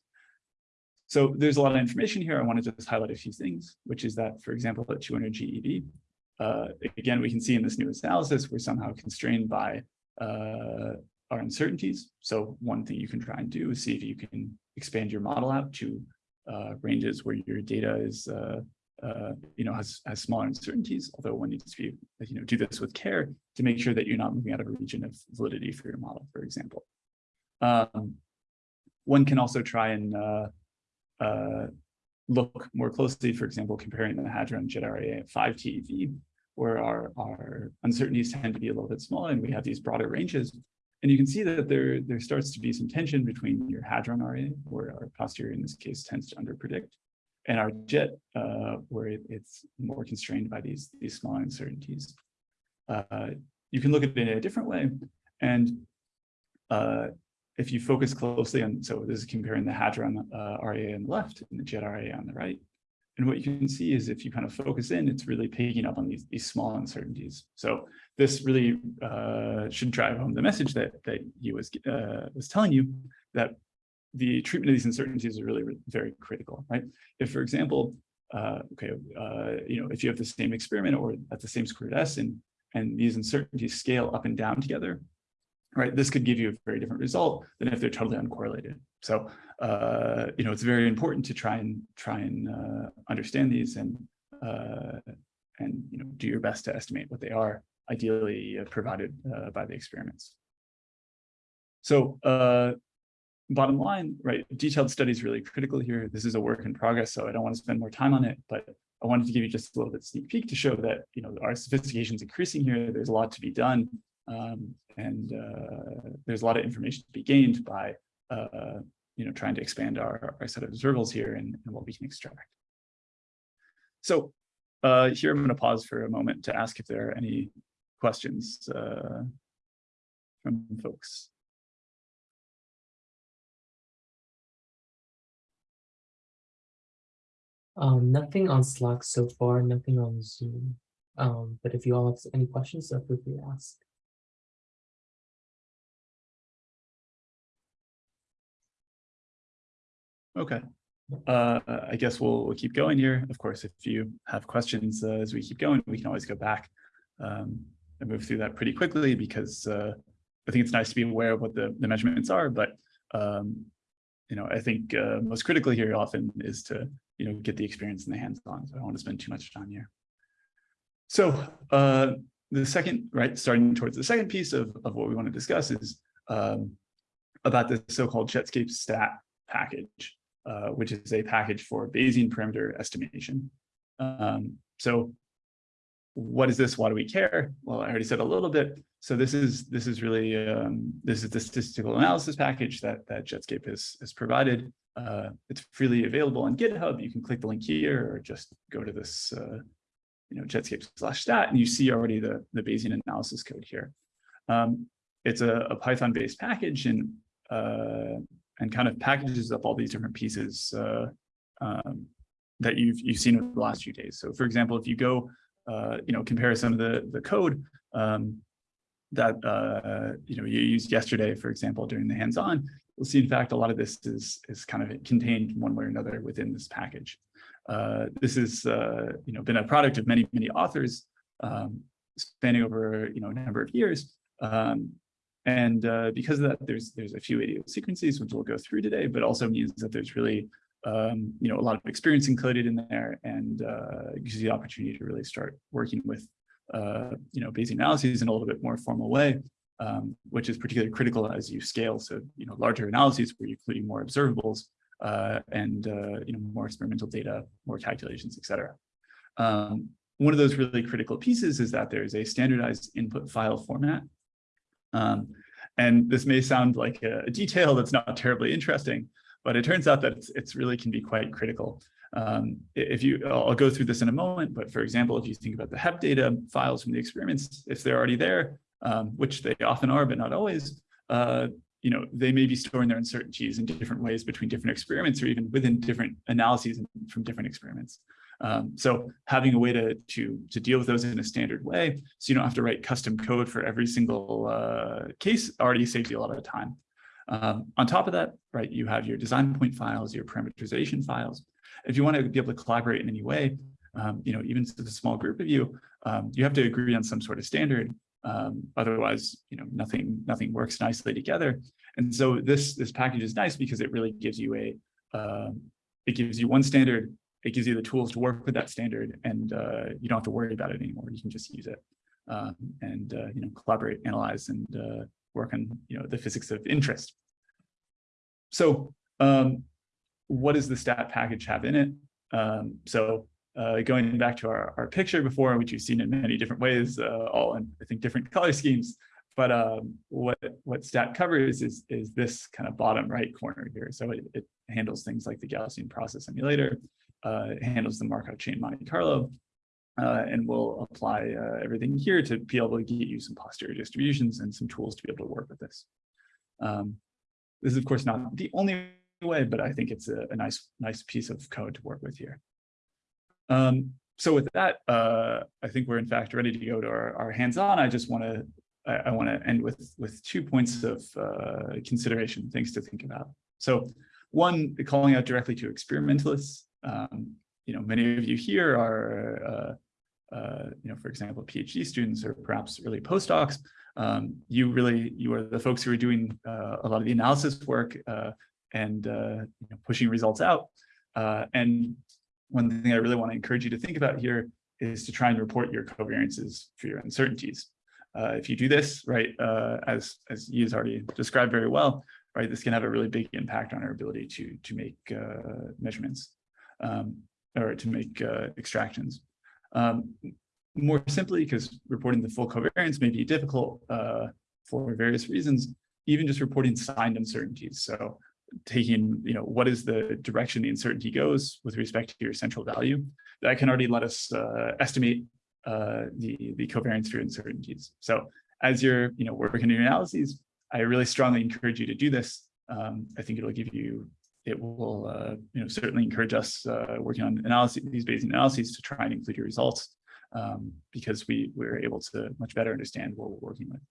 So there's a lot of information here. I wanted to just highlight a few things, which is that, for example, at 200 GeV, uh, again, we can see in this newest analysis, we're somehow constrained by uh, our uncertainties. So one thing you can try and do is see if you can expand your model out to uh, ranges where your data is, uh, uh, you know, has, has smaller uncertainties, although one needs to be, you know, do this with care to make sure that you're not moving out of a region of validity for your model, for example. Um, one can also try and uh, uh, look more closely, for example, comparing the Hadron Jet RAA at 5 TeV, where our, our uncertainties tend to be a little bit smaller and we have these broader ranges and you can see that there, there starts to be some tension between your hadron RA, where our posterior in this case tends to underpredict, and our jet, uh, where it, it's more constrained by these, these small uncertainties. Uh, you can look at it in a different way. And uh, if you focus closely on, so this is comparing the hadron uh, RA on the left and the jet RA on the right. And what you can see is if you kind of focus in, it's really picking up on these, these small uncertainties. So this really uh, should drive home the message that, that he was, uh, was telling you that the treatment of these uncertainties is really very critical, right? If, for example, uh, okay, uh, you know, if you have the same experiment or at the same squared S and, and these uncertainties scale up and down together, right, this could give you a very different result than if they're totally uncorrelated. So, uh, you know, it's very important to try and try and uh, understand these and, uh, and, you know, do your best to estimate what they are, ideally uh, provided uh, by the experiments. So, uh, bottom line, right, detailed study is really critical here. This is a work in progress, so I don't want to spend more time on it, but I wanted to give you just a little bit sneak peek to show that, you know, our sophistication is increasing here. There's a lot to be done. Um, and uh, there's a lot of information to be gained by, uh, you know, trying to expand our, our set of observables here and, and what we can extract. So uh, here I'm going to pause for a moment to ask if there are any questions uh, from folks. Um, nothing on Slack so far, nothing on Zoom. Um, but if you all have any questions, feel free to ask. Okay. Uh, I guess we'll, we'll keep going here. Of course, if you have questions uh, as we keep going, we can always go back um, and move through that pretty quickly because uh, I think it's nice to be aware of what the, the measurements are. But, um, you know, I think uh, most critically here often is to, you know, get the experience in the hands-on. So I don't want to spend too much time here. So uh, the second, right, starting towards the second piece of, of what we want to discuss is um, about the so-called Jetscape stat package. Uh, which is a package for Bayesian parameter estimation. Um, so what is this? Why do we care? Well, I already said a little bit. So this is this is really um, this is the statistical analysis package that that Jetscape has has provided. Uh, it's freely available on GitHub. You can click the link here or just go to this uh, you know Jetscape slash stat and you see already the the Bayesian analysis code here. Um, it's a, a Python based package and uh, and kind of packages up all these different pieces uh, um, that you've you've seen over the last few days. So, for example, if you go, uh, you know, compare some of the the code um, that uh, you know you used yesterday, for example, during the hands-on, you'll see, in fact, a lot of this is is kind of contained one way or another within this package. Uh, this has uh, you know been a product of many many authors um, spanning over you know a number of years. Um, and uh, because of that, there's there's a few idiosyncrasies, which we'll go through today, but also means that there's really um, you know a lot of experience included in there and uh, gives you the opportunity to really start working with uh, you know Bayesian analyses in a little bit more formal way, um, which is particularly critical as you scale. So you know larger analyses where you're including more observables uh, and uh, you know more experimental data, more calculations, etc. Um, one of those really critical pieces is that there's a standardized input file format um, and this may sound like a, detail that's not terribly interesting, but it turns out that it's, it's really can be quite critical. Um, if you, I'll go through this in a moment, but for example, if you think about the HEP data files from the experiments, if they're already there, um, which they often are, but not always, uh, you know, they may be storing their uncertainties in different ways between different experiments or even within different analyses from different experiments. Um, so having a way to, to, to deal with those in a standard way, so you don't have to write custom code for every single uh, case already saves you a lot of time. Um, on top of that, right, you have your design point files, your parameterization files. If you want to be able to collaborate in any way, um, you know, even to a small group of you, um, you have to agree on some sort of standard. Um, otherwise, you know, nothing nothing works nicely together. And so this this package is nice because it really gives you a um, it gives you one standard it gives you the tools to work with that standard and uh, you don't have to worry about it anymore. You can just use it um, and uh, you know collaborate, analyze, and uh, work on you know the physics of interest. So um, what does the stat package have in it? Um, so uh, going back to our, our picture before, which you've seen in many different ways, uh, all in I think different color schemes. But um, what what stat covers is is this kind of bottom right corner here. So it, it handles things like the Gaussian process emulator handles the Markov chain Monte Carlo. Uh, and we'll apply uh, everything here to be able to get you some posterior distributions and some tools to be able to work with this. Um, this is, of course, not the only way, but I think it's a, a nice, nice piece of code to work with here. Um, so with that, uh, I think we're in fact ready to go to our, our hands-on. I just want to I, I want to end with with two points of uh, consideration, things to think about. So one, calling out directly to experimentalists. Um, you know, many of you here are, uh, uh, you know, for example, PhD students or perhaps early postdocs. Um, you really, you are the folks who are doing uh, a lot of the analysis work uh, and uh, you know, pushing results out. Uh, and one thing I really want to encourage you to think about here is to try and report your covariances for your uncertainties. If you do this, right, as as you has already described very well, right, this can have a really big impact on our ability to to make measurements um, or to make uh, extractions. Um, more simply, because reporting the full covariance may be difficult uh, for various reasons, even just reporting signed uncertainties. So taking, you know, what is the direction the uncertainty goes with respect to your central value, that can already let us uh, estimate uh, the, the covariance for uncertainties. So as you're, you know, working on your analyses, I really strongly encourage you to do this. Um, I think it'll give you, it will, uh, you know, certainly encourage us uh, working on analysis, these Bayesian analyses to try and include your results um, because we we're able to much better understand what we're working with.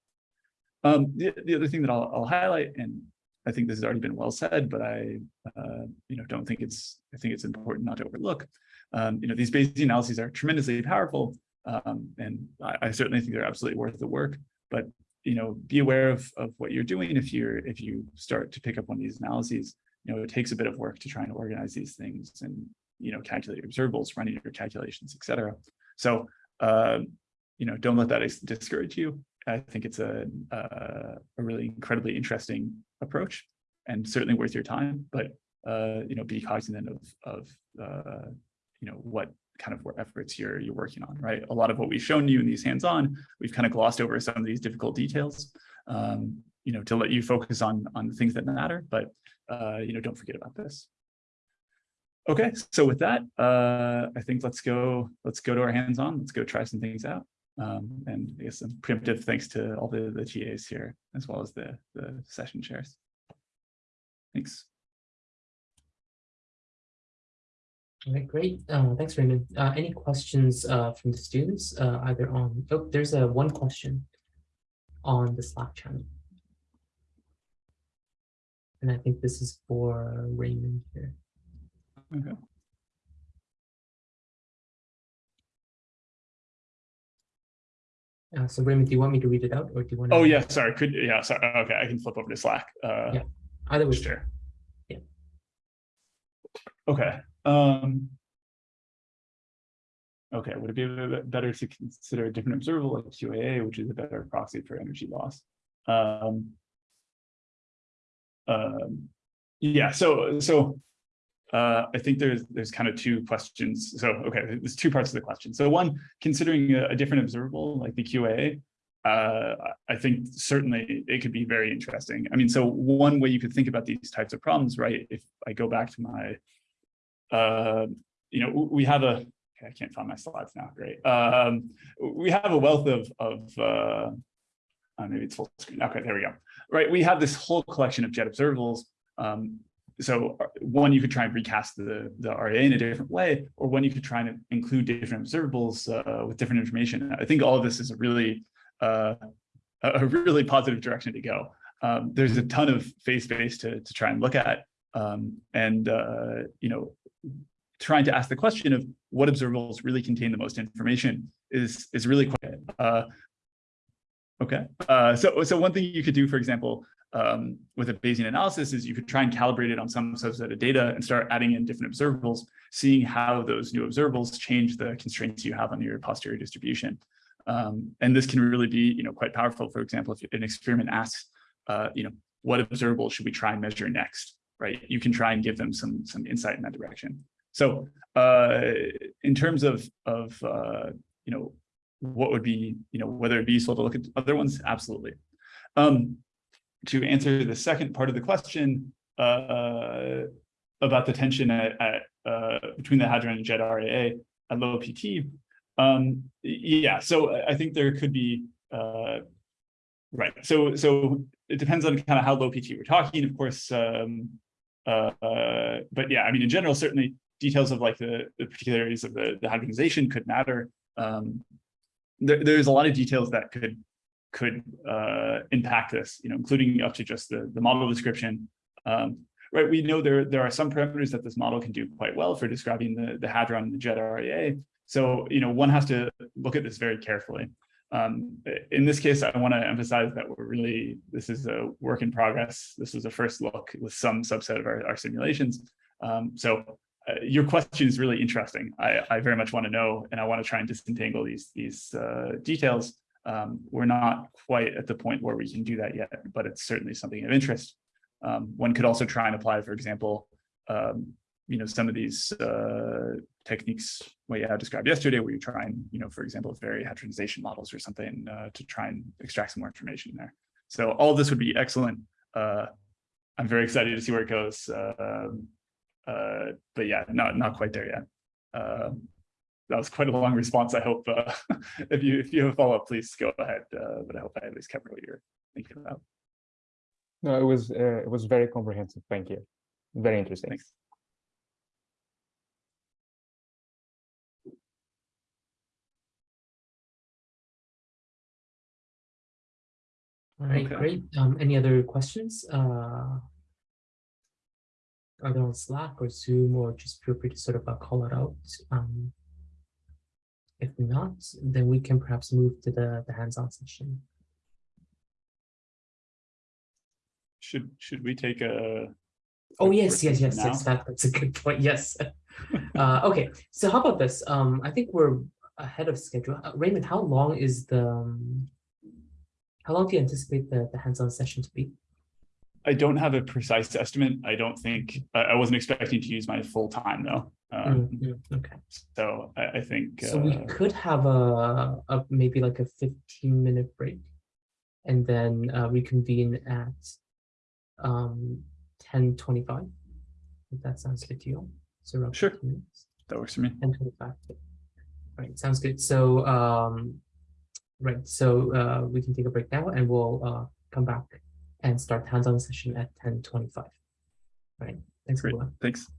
Um, the, the other thing that I'll, I'll highlight, and I think this has already been well said, but I, uh, you know, don't think it's, I think it's important not to overlook. Um, you know, these Bayesian analyses are tremendously powerful, um, and I, I, certainly think they're absolutely worth the work. But you know, be aware of of what you're doing if you're if you start to pick up of these analyses. You know, it takes a bit of work to try and organize these things and you know calculate your observables, running your calculations, etc. So uh, you know, don't let that discourage you. I think it's a a, a really incredibly interesting approach and certainly worth your time. But uh, you know, be cognizant of of uh, you know what kind of efforts you're you're working on, right? A lot of what we've shown you in these hands-on, we've kind of glossed over some of these difficult details, um, you know, to let you focus on on the things that matter. But uh, you know, don't forget about this. Okay, so with that, uh, I think let's go let's go to our hands-on. Let's go try some things out. Um, and I guess some preemptive thanks to all the the TAs here as well as the the session chairs. Thanks. All right, great. Uh, thanks, Raymond. Uh, any questions uh, from the students, uh, either on, oh, there's a one question on the Slack channel. And I think this is for Raymond here. Okay. Uh, so Raymond, do you want me to read it out or do you want to? Oh, yeah, sorry. Could, yeah, sorry. Okay, I can flip over to Slack. Uh, Yeah. Either way. Sure. Yeah. Okay. Um, okay, would it be a bit better to consider a different observable like QAA, which is a better proxy for energy loss? Um, um, yeah, so so uh, I think there's there's kind of two questions. So okay, there's two parts of the question. So one, considering a, a different observable like the QA, uh, I think certainly it could be very interesting. I mean, so one way you could think about these types of problems, right? If I go back to my uh, you know, we have a, I can't find my slides now, great. Um, we have a wealth of, of uh, uh, maybe it's full screen. Okay, there we go. Right, we have this whole collection of jet observables. Um, so uh, one, you could try and recast the, the RA in a different way, or one, you could try and include different observables uh, with different information. I think all of this is a really, uh, a really positive direction to go. Um, there's a ton of phase space to, to try and look at. Um, and, uh, you know, trying to ask the question of what observables really contain the most information is is really quite uh, okay. Uh, so so one thing you could do, for example, um, with a Bayesian analysis is you could try and calibrate it on some subset of data and start adding in different observables, seeing how those new observables change the constraints you have on your posterior distribution. Um, and this can really be, you know, quite powerful. For example, if an experiment asks, uh, you know, what observable should we try and measure next? right? You can try and give them some some insight in that direction. So uh, in terms of of uh, you know what would be you know whether it be useful to look at other ones, absolutely. Um, to answer the second part of the question uh, about the tension at, at uh, between the hadron and jet RAA at low PT, um, yeah. So I think there could be uh, right. So so it depends on kind of how low PT we're talking. Of course, um, uh, but yeah, I mean, in general, certainly details of like the, the particularities of the, the hadronization could matter. Um, there, there's a lot of details that could could uh, impact this, you know, including up to just the, the model description. Um, right, we know there, there are some parameters that this model can do quite well for describing the, the hadron and the jet RAA. So, you know, one has to look at this very carefully. Um, in this case, I want to emphasize that we're really, this is a work in progress. This was a first look with some subset of our, our simulations. Um, so uh, your question is really interesting. I, I very much want to know, and I want to try and disentangle these, these uh, details. Um, we're not quite at the point where we can do that yet, but it's certainly something of interest. Um, one could also try and apply, for example, um, you know, some of these uh, techniques what had described yesterday, where you try and, you know, for example, vary hadronization models or something uh, to try and extract some more information there. So all this would be excellent. Uh, I'm very excited to see where it goes. Um, uh, but yeah, not not quite there yet. Um, that was quite a long response. I hope uh, if you if you have a follow up, please go ahead. Uh, but I hope I at least covered what you're thinking about. No, it was uh, it was very comprehensive. Thank you. Very interesting. Thanks. All right, Okay. great. Um, any other questions? Uh, either on Slack or Zoom, or just feel free to sort of uh, call it out. Um, if not, then we can perhaps move to the, the hands-on session. Should should we take a Oh, yes, yes, yes, now? yes, that, that's a good point, yes. Uh, okay, so how about this? Um, I think we're ahead of schedule. Uh, Raymond, how long is the, um, how long do you anticipate the, the hands-on session to be? I don't have a precise estimate. I don't think I, wasn't expecting to use my full time though. Um, Mm, mm, Okay, So I, I think so we uh, could have a, a, maybe like a fifteen minute break. And then uh, reconvene at um, ten twenty-five. If that sounds good to you. So Sure. that works for me. Ten twenty-five. Right, sounds good. So, um, right, so, uh, we can take a break now and we'll, uh, come back and start hands-on session at ten twenty-five. Right, thanks Great. everyone. Thanks.